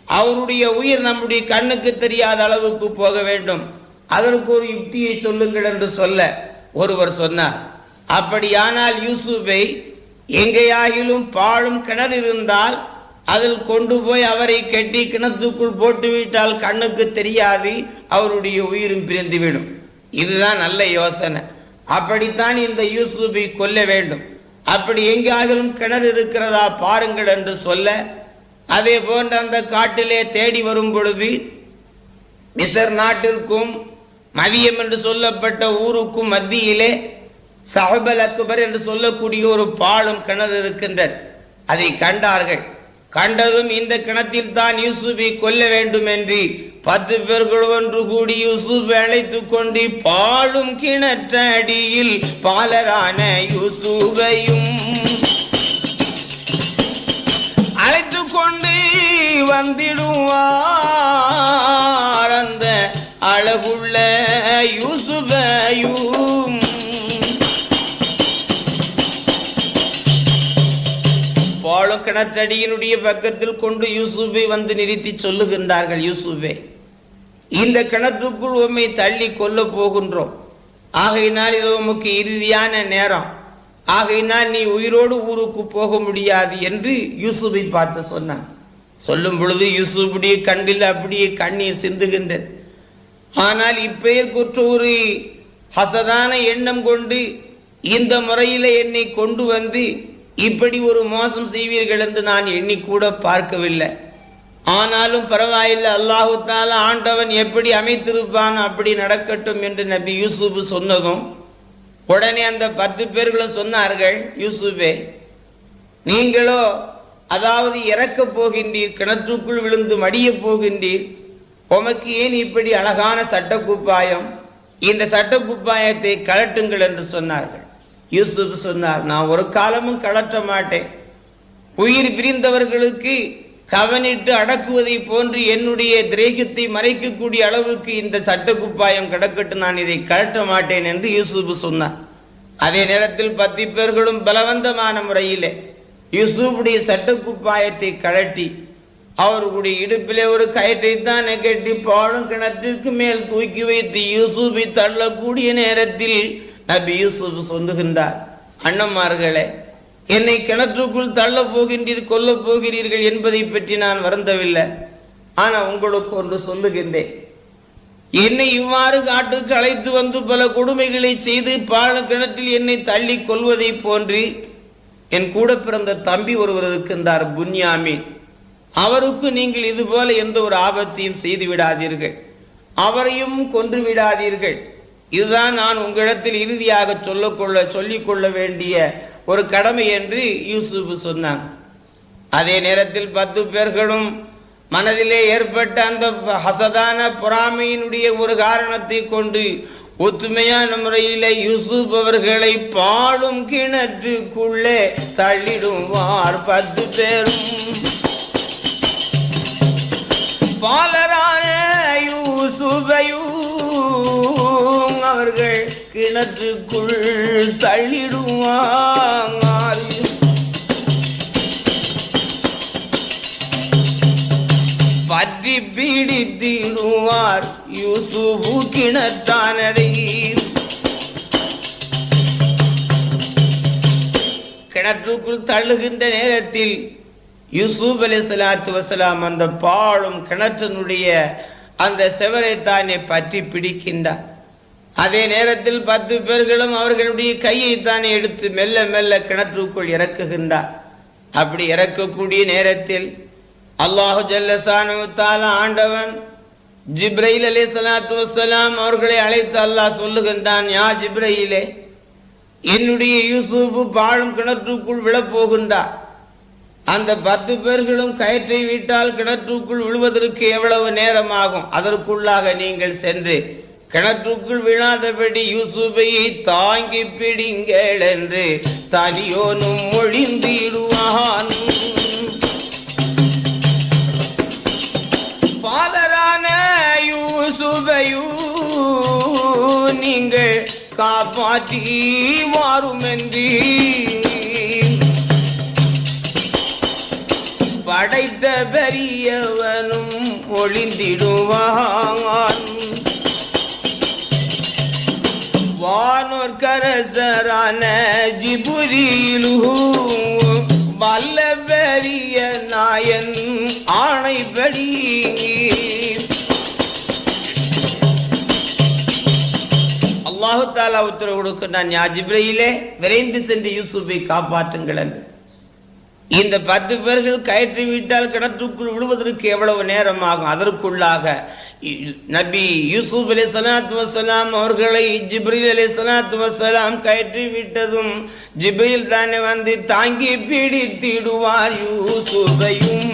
Speaker 1: அவருடைய உயிர் நம்முடைய கண்ணுக்கு தெரியாத அளவுக்கு போக வேண்டும். அதற்கு ஒரு யுக்தியை சொல்லுங்கள் என்று சொல்ல ஒருவர் சொன்னார். அப்படியானால் யூசுஃபை எங்கேயாகிலும் பாழும் கிணறு இருந்தால் அதில் கொண்டு போய் அவரை கட்டி கிணத்துக்குள் போட்டுவிட்டால் கண்ணுக்கு தெரியாது அவருடைய உயிரும் பிரிந்துவிடும். இதுதான் நல்ல யோசனை. அப்படித்தான் இந்த யூசுஃபை கொல்ல வேண்டும். அப்படி எங்காகிலும் கிணறு இருக்கிறதா பாருங்கள் என்று சொல்ல அதே போன்ற அந்த காட்டிலே தேடி வரும் பொழுது மிசர் நாட்டிற்கும் மதியம் என்று சொல்லப்பட்ட ஊருக்கும் மத்தியிலே சஹபல் அக்பர் என்று சொல்லக்கூடிய ஒரு பாலும் கிணறு இருக்கின்றது. அதை கண்டார்கள். கண்டதும் இந்த கிணத்தில் தான் யூசுஃபை கொல்ல வேண்டும் என்று பத்து பேர்கள் ஒன்று கூடி யூசுப் அழைத்து கொண்டு கிணற்ற கிணற்றடியில் பாலரான யூசுவையும் வந்திடுவார். அந்த அழகுள்ள யூசுபையும் பாழும் கிணற்றடியினுடைய பக்கத்தில் கொண்டு யூசுஃபை வந்து நிறுத்தி சொல்லுகின்றார்கள் யூசுஃபே. இந்த கிணற்றுக்குள் உம்மை தள்ளி கொல்ல போகின்றோம். ஆகையினால் இது உமக்கு இறுதியான நேரம். ஆகையினால் நீ உயிரோடு ஊருக்கு போக முடியாது என்று யூசுஃபை பார்த்து சொன்னான். சொல்லும் பொழுது யூசுஃபுடைய கண்ணில் அப்படியே கண்ணீர் சிந்துகின்றது. ஆனால் இப்பெயர் குற்ற ஒரு ஹசதான எண்ணம் கொண்டு இந்த முறையில என்னை கொண்டு வந்து இப்படி ஒரு மோசம் செய்வீர்கள் என்று நான் எண்ணிக்கூட பார்க்கவில்லை. ஆனாலும் பரவாயில்லை அல்லாஹு தாலா ஆண்டவன் எப்படி அமைத்திருப்பான் அப்படி நடக்கட்டும் என்று நபி யூசுப் சொன்னதும் உடனே அந்த பத்து பேர்களும் சொன்னார்கள் யூசுஃபே நீங்களோ அதாவது இறக்கப் போகின்றீர் கிணற்றுக்குள் விழுந்து மடியப் போகின்றீர். உமக்கு ஏன் இப்படி அழகான சட்டக்குப்பாயம்? இந்த சட்டக்குப்பாயத்தை கலட்டுங்கள் என்று சொன்னார்கள். யூசுப் சொன்னார் நான் ஒரு காலமும் கலட்ட மாட்டேன். உயிர் பிரிந்தவர்களுக்கு கவனிட்டு அடக்குவதை போன்று என்னுடைய திரேகத்தை மறைக்கக்கூடிய அளவுக்கு இந்த சட்டக்குப்பாயம் கிடக்கட்டு நான் இதை கழட்ட மாட்டேன் என்று யூசுப் சொன்னார். அதே நேரத்தில் பத்து பேர்களும் பலவந்தமான முறையிலே யூசுஃபுடைய சட்டக்குப்பாயத்தை கழட்டி அவர்களுடைய இடுப்பிலே ஒரு கயிற்றை தான் கட்டி பாழும் கிணற்றிற்கு மேல் தூக்கி வைத்து யூசுஃபை தள்ளக்கூடிய நேரத்தில் நபி யூசுப் சொல்லுகின்றார் அண்ணன்மார்களே என்னை கிணற்றுக்குள் தள்ளப் போகின்றீர் கொல்லப் போகிறீர்கள் என்பதை பற்றி நான் வருந்தவில்லை. ஆனா உங்களுக்கு ஒன்று சொல்லுகின்றேன். என்னை இவ்வாறு காட்டுக்கு அழைத்து வந்து பல கொடுமைகளை செய்து பாழ கிணற்றில் என்னை தள்ளி கொள்வதை போன்று என் கூட பிறந்த தம்பி ஒருவர் இருக்கின்றார் புன்யாமி அவருக்கு நீங்கள் இது போல எந்த ஒரு ஆபத்தையும் செய்து விடாதீர்கள். அவரையும் கொன்று விடாதீர்கள். இதுதான் நான் உங்களிடத்தில் இறுதியாக சொல்லக்கொள்ள சொல்லிக் கொள்ள வேண்டிய ஒரு கடமை என்று யூசுப் சொன்னான். அதே நேரத்தில் பத்து பேர்களும் மனதிலே ஏற்பட்ட அந்த ஹசதான பொறாமையினுடைய ஒரு காரணத்தை கொண்டு ஒத்துமையான முறையில யூசுப் அவர்களை பாடும் கிணற்றுக்குள்ளே தள்ளிடுவார் பத்து பேரும். பாலரான யூசுபையும் அவர்கள் கிணற்றுக்குள் தள்ளிடுவாங்க. பற்றி பீடித்திடுவார் யூசுபு கிணத்தானதை. கிணற்றுக்குள் தள்ளுகின்ற நேரத்தில் யூசுப் அலி சலாத்து வசலாம் அந்த பாழும் கிணற்றினுடைய அந்த செவரை தானே பற்றி பிடிக்கின்றார். அதே நேரத்தில் பத்து பேர்களும் அவர்களுடைய கையை தானே எடுத்து மெல்ல மெல்ல கிணற்றுக்குள் இறக்குகின்றார். அப்படி இறக்கக்கூடிய நேரத்தில் அல்லாஹு ஜல்லசானு ஆண்டவன் ஜிப்ரைல் அலி சலாத்து வசலாம் அவர்களை அழைத்து அல்லாஹ் சொல்லுகின்றான் யா ஜிப்ரையிலே என்னுடைய யூசுப்பு பாழும் கிணற்றுக்குள் விழப்போகின்றார். அந்த பத்து பேர்களும் கயிற்றை விட்டால் கிணற்றுக்குள் விழுவதற்கு எவ்வளவு நேரம் ஆகும் அதற்குள்ளாக நீங்கள் சென்று கிணற்றுக்குள் விழாதபடி யூசுபையை தாங்கி பிடிங்கள் என்று தனியோனும் ஒழிந்து இடுவான். காப்பாற்றி வாரும் படைத்த பெரியவனும் ஒளிந்திடுவான். வானோர் கரசரான ஜிபுரியிலு வல்ல பெரிய நாயன் ஆணைப்படி அல்லாஹு உத்தரவு கொடுக்கிறான் அஜிப்ரையிலே ஜிப்ரையிலே விரைந்து சென்று யூசுஃபை காப்பாற்றுங்கள் என்று. இந்த பத்து பேர்கள் கயிற்று விட்டால் கிணற்றுக்குள் விழுவதற்கு எவ்வளவு நேரம் ஆகும் அதற்குள்ளாக நபி யூசுப் அலி சலாத்து வசலாம் அவர்களை ஜிப்ரில் அலி சலாத்து வசலாம் கயிற்று விட்டதும் ஜிப்ரில் தானே வந்து தாங்கி பிடித்திடுவார் யூசுபையும்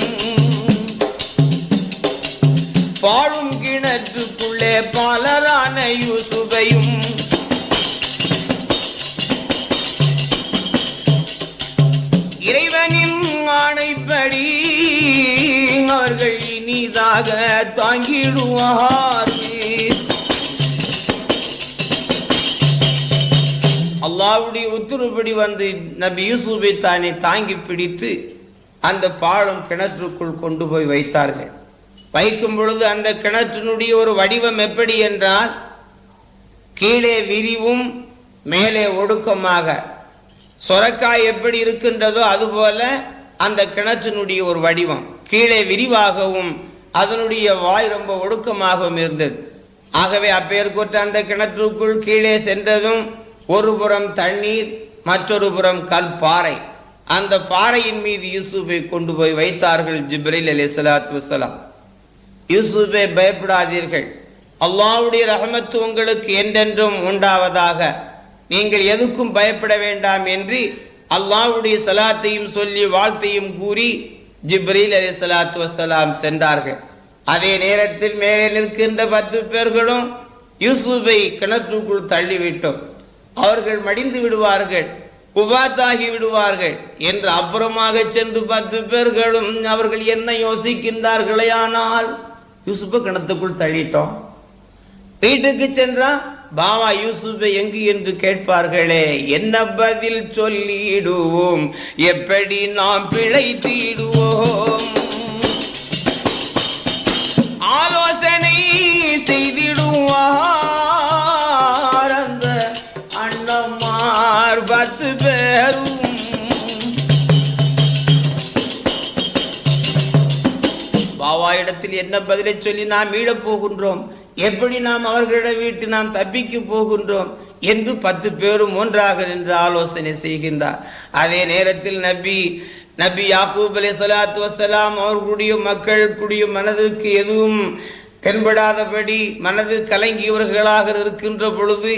Speaker 1: பாழும் கிணற்றுக்குள்ளே பலரான யூசுபையும் இறைவனின் அவர்கள் இனிதாக தாங்கிடுவார்கள் அல்லாவுடைய உத்தரவுப்படி வந்து நபி யூசுஃபை தானே தாங்கி பிடித்து அந்த பாலம் கிணற்றுக்குள் கொண்டு போய் வைத்தார்கள். வைக்கும் பொழுது அந்த கிணற்றினுடைய ஒரு வடிவம் எப்படி என்றால் கீழே விரிவும் மேலே ஒடுக்கமாக. சொரக்காய் எப்படி இருக்கின்றதோ அதுபோல அந்த கிணற்றினுடைய ஒரு வடிவம். கீழே விரிவாகவும் அதனுடைய வாய் ரொம்ப ஒடுக்கமாகவும் இருந்தது. ஆகவே அப்பேர் அந்த கிணற்றுக்குள் கீழே சென்றதும் ஒரு புறம் தண்ணீர் மற்றொரு புறம் கல் பாறை. அந்த பாறையின் மீது யூசுஃபை கொண்டு போய் வைத்தார்கள் ஜிப்ரில் அலி சலாத்து வசலாம் யூசுஃபை பயப்படாதீர்கள். அல்லாவுடைய ரஹமத்து உங்களுக்கு என்றென்றும் உண்டாவதாக. நீங்கள் எதுக்கும் பயப்பட வேண்டாம் என்று அல்லாவுடைய சலாத்தையும் சொல்லி வாழ்த்தையும் கூறி ஜிப்ரீல் அலி சலாத்து வசலாம் சென்றார்கள். அதே நேரத்தில் மேலே நிற்கின்ற பத்து பேர்களும் யூசுஃபை கிணற்றுக்குள் தள்ளிவிட்டோம். அவர்கள் மடிந்து விடுவார்கள் உபாத்தாகி விடுவார்கள் என்று அப்புறமாக சென்று பத்து பேர்களும் அவர்கள் என்ன யோசிக்கின்றார்களே ஆனால் யூசுப்பை கிணத்துக்குள் தள்ளிட்டோம். வீட்டுக்கு சென்றா பாமா யூசுஃபை எங்கு என்று கேட்பார்களே? என்ன பதில் சொல்லிடுவோம்? எப்படி நாம் பிழைத்திடுவோம்? ஆலோசனை செய்திடுவார் அந்த அண்ணம்மார் பத்து பேரும். பாவா என்ன பதிலை சொல்லி நாம் மீளப் போகின்றோம்? எப்படி நாம் அவர்களிடம் வீட்டு நாம் தப்பிக்க போகின்றோம்? என்று பத்து பேரும் ஒன்றாக நின்று ஆலோசனை செய்கின்றார். அதே நேரத்தில் நபி நபி யாக்கூப் அலி சலாத்து வசலாம் அவர்களுடைய மக்களுடைய மனதிற்கு எதுவும் தென்படாதபடி மனது கலங்கியவர்களாக இருக்கின்ற பொழுது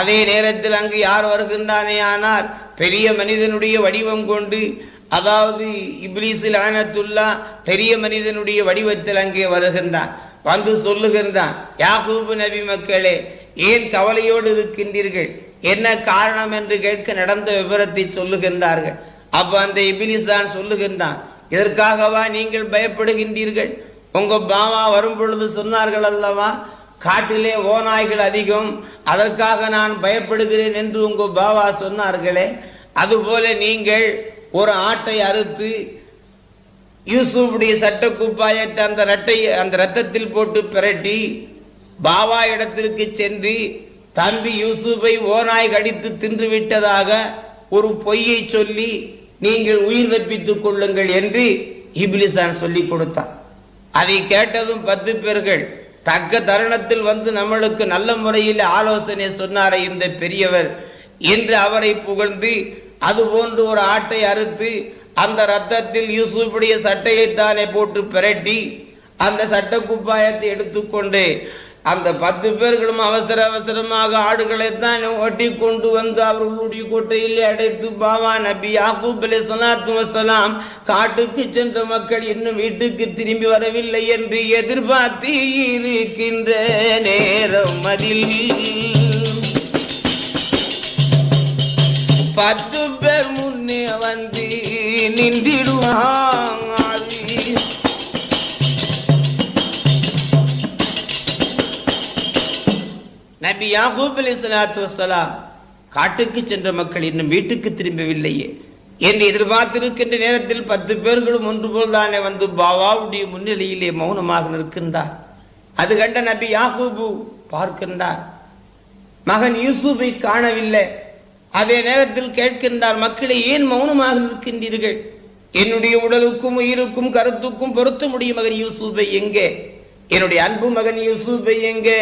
Speaker 1: அதே நேரத்தில் அங்கு யார் வருகின்றானே ஆனால் பெரிய மனிதனுடைய வடிவம் கொண்டு அதாவது இப்லீஸில் ஆனத்துல்லா பெரிய மனிதனுடைய வடிவத்தில் அங்கே வருகின்றான் வந்து சொல்லுகின்றான் யாகூபு நபி மக்களே ஏன் கவலையோடு இருக்கின்றீர்கள்? என்ன காரணம் என்று கேட்க நடந்த விவரத்தை சொல்லுகின்றார்கள். அப்ப அந்த இபிலிசான் சொல்லுகின்றான் இதற்காகவா நீங்கள் பயப்படுகின்றீர்கள்? உங்க பாவா வரும் பொழுது சொன்னார்கள் அல்லவா காட்டிலே ஓநாய்கள் அதிகம் அதற்காக நான் பயப்படுகிறேன் என்று உங்க பாவா சொன்னார்களே அதுபோல நீங்கள் ஒரு ஆட்டை அறுத்து யூசுஃபுடைய சட்ட குப்பாயத்தை அந்த ரட்டை அந்த ரத்தத்தில் போட்டு பிரட்டி பாவா இடத்திற்கு சென்று தம்பி யூசுஃபை ஓநாய் கடித்து தின்று விட்டதாக ஒரு பொய்யை சொல்லி நீங்கள் உயிர் தப்பித்துக் கொள்ளுங்கள் என்று இபிலிசான் சொல்லி கொடுத்தான். அதை கேட்டதும் பத்து பேர்கள் தக்க தருணத்தில் வந்து நம்மளுக்கு நல்ல முறையில் ஆலோசனை சொன்னாரே இந்த பெரியவர் என்று அவரை புகழ்ந்து அது போன்று ஒரு ஆட்டை அறுத்து அந்த ரத்தத்தில் யூசுஃபுடைய சட்டையை தானே போட்டு பிரட்டி அந்த சட்ட குப்பாயத்தை எடுத்துக்கொண்டு அந்த பத்து பேர்களும் அவசர அவசரமாக ஆடுகளை தான் ஓட்டி கொண்டு வந்து அவர்களுடைய கோட்டையில் அடைத்து பாபா நபி யாக்கூப் அலி சலாத்து வசலாம் காட்டுக்கு சென்ற மக்கள் இன்னும் வீட்டுக்கு திரும்பி வரவில்லை என்று எதிர்பார்த்து இருக்கின்ற நேரம் அதில். பத்து பேர் முன்னே வந்து நின்றிடுவாங்க நபி யாகூப் அலி சலாத்து வசலாம் காட்டுக்கு சென்ற மக்கள் இன்னும் வீட்டுக்கு திரும்பவில்லையே. என்று எதிர்பார்த்திருக்கின்ற நேரத்தில் பத்து பேர்களும் ஒன்று போல் தானே வந்து பாபாவுடைய முன்னிலையிலே மௌனமாக நிற்கின்றார். அது கண்ட நபி யாகூபு பார்க்கின்றார். மகன் யூசுஃபை காணவில்லை. அதே நேரத்தில் கேட்கின்றார் மக்களை ஏன் மௌனமாக நிற்கின்றீர்கள்? என்னுடைய உடலுக்கும் உயிருக்கும் கருத்துக்கும் பொருத்த முடியும் மகன் யூசுஃபை எங்கே? என்னுடைய அன்பு மகன் யூசுஃபை எங்கே?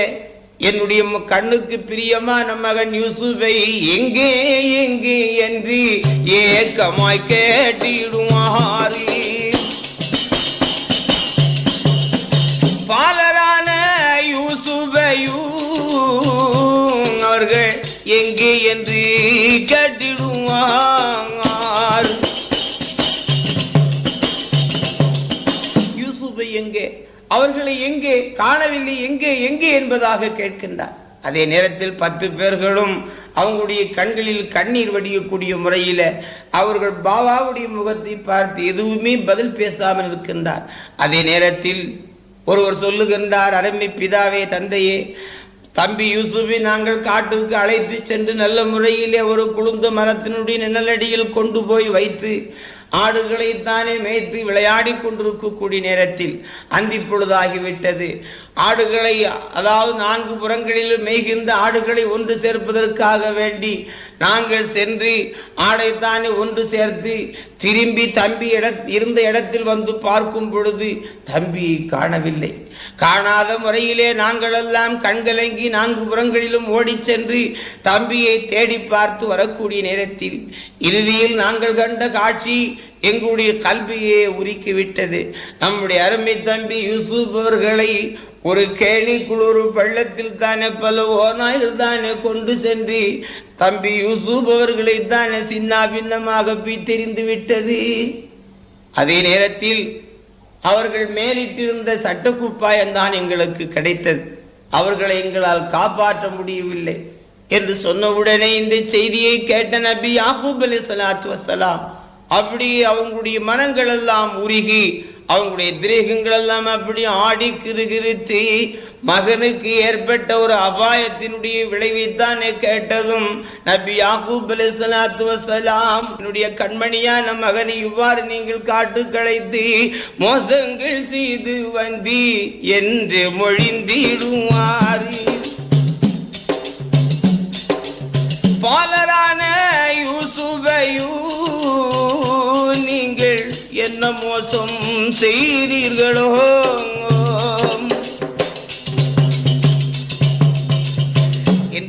Speaker 1: என்னுடைய கண்ணுக்கு பிரியமான மகன் யூசுஃபை எங்கே எங்கே என்று ஏக்கமாய் கேட்டிடுவாரி பாலரான யூசுஃபையும் அவர்கள் எங்கே என்று கேட்டிடுவார் யூசுஃபை எங்கே? அவர்களை எங்கே? காணவில்லை. எங்கே? எங்கே என்பதாக கேட்கின்றார். அதே நேரத்தில் பத்து பேர்களும் அவங்களுடைய கண்களில் கண்ணீர் வடியக்கூடிய முறையில அவர்கள் பாபாவுடைய முகத்தை பார்த்து எதுவுமே பதில் பேசாமல் இருக்கின்றார் அதே நேரத்தில் ஒருவர் சொல்லுகின்றார் அருமை பிதாவே தந்தையே தம்பி யூசுஃபை நாங்கள் காட்டுக்கு அழைத்து சென்று நல்ல முறையிலே ஒரு குளுந்த மரத்தினுடைய நிழலடியில் கொண்டு போய் வைத்து ஆடுகளை தானே மேய்த்து விளையாடி கொண்டிருக்கக்கூடிய நேரத்தில் அந்தி பொழுதாகிவிட்டது ஆடுகளை அதாவது நான்கு புறங்களிலும் மேய்கின்ற ஆடுகளை ஒன்று சேர்ப்பதற்காக வேண்டி நாங்கள் சென்று ஆடைத்தானே ஒன்று சேர்த்து திரும்பி தம்பி இட இருந்த இடத்தில் வந்து பார்க்கும் பொழுது தம்பியை காணவில்லை. காணாத முறையிலே நாங்கள் எல்லாம் கண்கலங்கி நான்கு புறங்களிலும் ஓடிச் சென்று தம்பியை தேடி பார்த்து வரக்கூடிய நேரத்தில் இறுதியில் நாங்கள் கண்ட காட்சி எங்களுடைய கல்வியை உருக்கிவிட்டது. நம்முடைய அருமை தம்பி யூசுப் அவர்களை ஒரு கேணி குளிர் பள்ளத்தில் தானே பல ஓநாய்கள் தானே கொண்டு சென்று தம்பி யூசுப் அவர்களை தான் சின்ன பின்னமாக தெரிந்து விட்டது. அதே நேரத்தில் அவர்கள் மேலிட்டிருந்த சட்டக்குப்பாயம் தான் எங்களுக்கு கிடைத்தது. அவர்களை எங்களால் காப்பாற்ற முடியவில்லை என்று சொன்னவுடனே இந்த செய்தியை கேட்ட நபி யாக்கூப் அலி சலாத்து வசலாம் அப்படி அவங்களுடைய மனங்கள் எல்லாம் உருகி அவங்களுடைய திரேகங்கள் எல்லாம் அப்படி ஆடி கிருகிருத்து மகனுக்கு ஏற்பட்ட ஒரு அபாயத்தினுடைய விளைவைத்தானே கேட்டதும் நபி யாக்கூப் அலி சலாத்து வசலாம் என்னுடைய கண்மணியான மகனை இவ்வாறு நீங்கள் காட்டு களைத்து மோசங்கள் செய்து வந்தி என்று மொழிந்திடுவார். பாலரான யூசுபையூ என்ன மோசம் செய்தீர்களோ?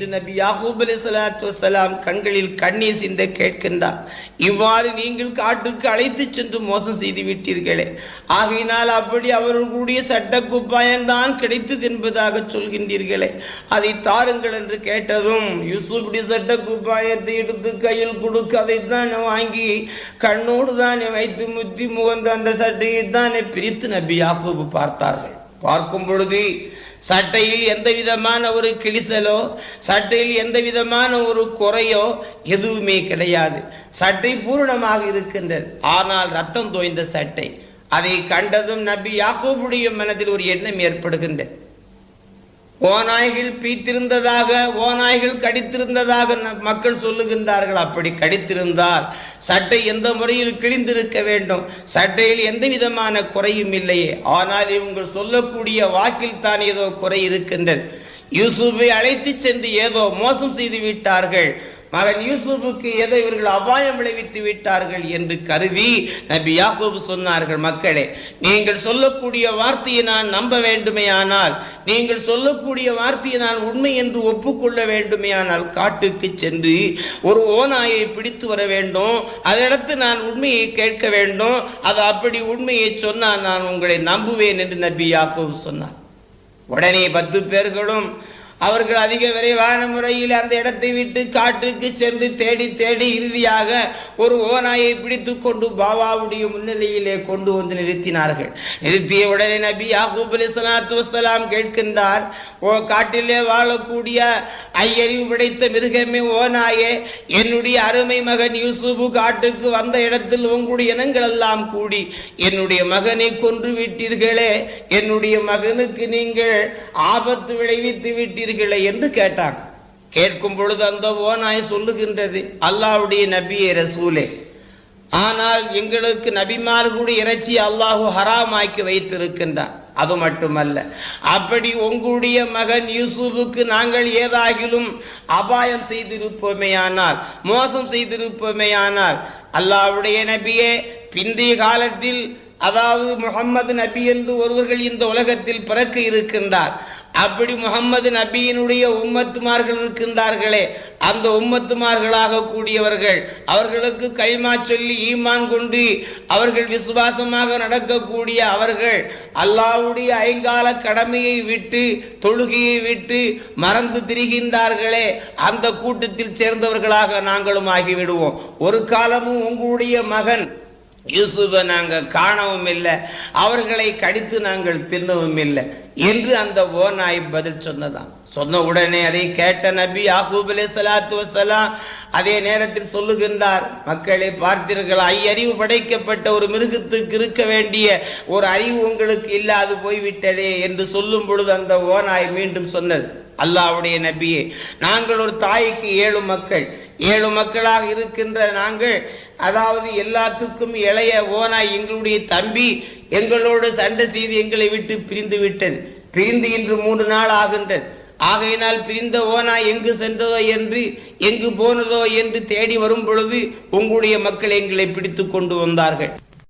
Speaker 1: என்று நபி யாகூப் அலி சலாத்து வசலாம் கண்களில் கண்ணீர் சிந்த கேட்கின்றார். இவ்வாறு நீங்கள் காட்டுக்கு அழைத்து சென்று மோசம் செய்து விட்டீர்களே. ஆகையினால் அப்படி அவர்களுடைய சட்ட குப்பாயம்தான் கிடைத்தது என்பதாக சொல்கின்றீர்களே. அதை தாருங்கள் என்று கேட்டதும் யூசுப்டி சட்ட குப்பாயத்தை எடுத்து கையில் கொடுக்க அதை தான் வாங்கி கண்ணோடு தானே வைத்து முத்தி முகந்த அந்த சட்டையை தானே பிரித்து நபி யாகூப் பார்த்தார்கள். பார்க்கும் பொழுது சட்டையில் எந்த விதமான ஒரு கிழிசலோ சட்டையில் எந்த விதமான ஒரு குறையோ எதுவுமே கிடையாது. சட்டை பூரணமாக இருக்கின்றது. ஆனால் ரத்தம் தோய்ந்த சட்டை. அதை கண்டதும் நபி யாகோபுடைய மனதில் ஒரு எண்ணம் ஏற்படுகின்றது. ஓநாய்கள் பீத்திருந்ததாக ஓநாய்கள் கடித்திருந்ததாக மக்கள் சொல்லுகின்றார்கள். அப்படி கடித்திருந்தால் சட்டை எந்த முறையில் கிழிந்திருக்க வேண்டும்? சட்டையில் எந்த விதமான குறையும் இல்லையே. ஆனால் இவங்கள் சொல்லக்கூடிய வாக்கில் தான் ஏதோ குறை இருக்கின்றது. யூசுஃபை அழைத்து சென்று ஏதோ மோசம் செய்து விட்டார்கள். மகன் யூசுஃபுக்கு எதை இவர்கள் அபாயம் விளைவித்து விட்டார்கள் என்று கருதி நபி யாக்கூப் சொன்னார்கள் மக்களே நீங்கள் சொல்லக்கூடிய வார்த்தையை நான் நம்ப வேண்டுமேயானால் நீங்கள் சொல்லக்கூடிய வார்த்தையை நான் உண்மை என்று ஒப்புக்கொள்ள வேண்டுமேயானால் காட்டுக்கு சென்று ஒரு ஓநாயை பிடித்து வர வேண்டும். அதனிடத்து நான் உண்மையை கேட்க வேண்டும். அது அப்படி உண்மையை சொன்னால் நான் உங்களை நம்புவேன் என்று நபி யாக்கூப் சொன்னார். உடனே பத்து பேர்களும் அவர்கள் அதிக விரைவான முறையில் அந்த இடத்தை விட்டு காட்டுக்கு சென்று தேடி தேடி இறுதியாக ஒரு ஓநாயை பிடித்து கொண்டு பாபாவுடைய முன்னிலையிலே கொண்டு வந்து நிறுத்தினார்கள். நிறுத்திய உடனே நபி யாகூப் அலி சலாத்து வசலாம் கேட்கின்றார் ஓ காட்டிலே வாழக்கூடிய ஐயறிவு படைத்த மிருகமே ஓநாயே என்னுடைய அருமை மகன் யூசுபு காட்டுக்கு வந்த இடத்தில் உங்களுடைய இனங்கள் எல்லாம் கூடி என்னுடைய மகனை கொன்று விட்டீர்களே என்னுடைய மகனுக்கு நீங்கள் ஆபத்து விளைவித்து விட்டீர்கள் என்று கேட்டாங்க. கேட்கும் பொழுது அந்த ஓனாய் சொல்லுகின்றது அல்லாவுடைய நபியே ரசூலே ஆனால் எங்களுக்கு நபிமார்களுடைய இறைச்சி அல்லாஹு ஹராமாக்கி வைத்திருக்கின்றான். அது மட்டுமல்ல அப்படி உங்களுடைய மகன் யூசுஃபுக்கு நாங்கள் ஏதாகிலும் அபாயம் செய்திருப்போமேயானால் மோசம் செய்திருப்போமேயானால் அல்லாவுடைய நபியே பிந்தைய காலத்தில் அதாவது முகம்மது நபி என்று ஒருவர்கள் இந்த உலகத்தில் பிறக்க இருக்கின்றார். அப்படி முகம்மது நபியினுடைய உம்மத்துமார்கள் இருக்கின்றார்களே அந்த உம்மத்துமார்களாக கூடியவர்கள் அவர்களுக்கு கைமா சொல்லி ஈமான் கொண்டு அவர்கள் விசுவாசமாக நடக்கக்கூடிய அவர்கள் அல்லாவுடைய ஐங்கால கடமையை விட்டு தொழுகையை விட்டு மறந்து திரிகின்றார்களே அந்த கூட்டத்தில் சேர்ந்தவர்களாக நாங்களும் ஆகிவிடுவோம். ஒரு காலமும் உங்களுடைய மகன் யூசுஃபை நாங்கள் காணவும் இல்லை அவர்களை கடித்து நாங்கள் தின்னவும் இல்லை என்று அந்த ஓநாய் பதில் சொன்னதாம். சொன்ன உடனே அதை கேட்ட நபி யாக்கூப் அலைஹி ஸலாத்து அதே நேரத்தில் சொல்லுகின்றார் மக்களை பார்த்தீர்கள்? ஐயறிவு படைக்கப்பட்ட ஒரு மிருகத்துக்கு இருக்க வேண்டிய ஒரு அறிவு உங்களுக்கு இல்லாது போய்விட்டதே என்று சொல்லும் பொழுது அந்த ஓநாய் மீண்டும் சொன்னது. அல்லாவுடைய நபியே நாங்கள் ஒரு தாய்க்கு ஏழு மக்கள். ஏழு மக்களாக இருக்கின்ற நாங்கள் அதாவது எல்லாத்துக்கும் இளைய ஓனாய் எங்களுடைய தம்பி எங்களோடு சண்டை செய்து எங்களை விட்டு பிரிந்து விட்டது. பிரிந்து இன்று மூன்று நாள் ஆகின்றது. ஆகையினால் பிரிந்த ஓனா எங்கு சென்றதோ என்று எங்கு போனதோ என்று தேடி வரும் பொழுது உங்களுடைய மக்கள் எங்களை பிடித்து கொண்டு வந்தார்கள்.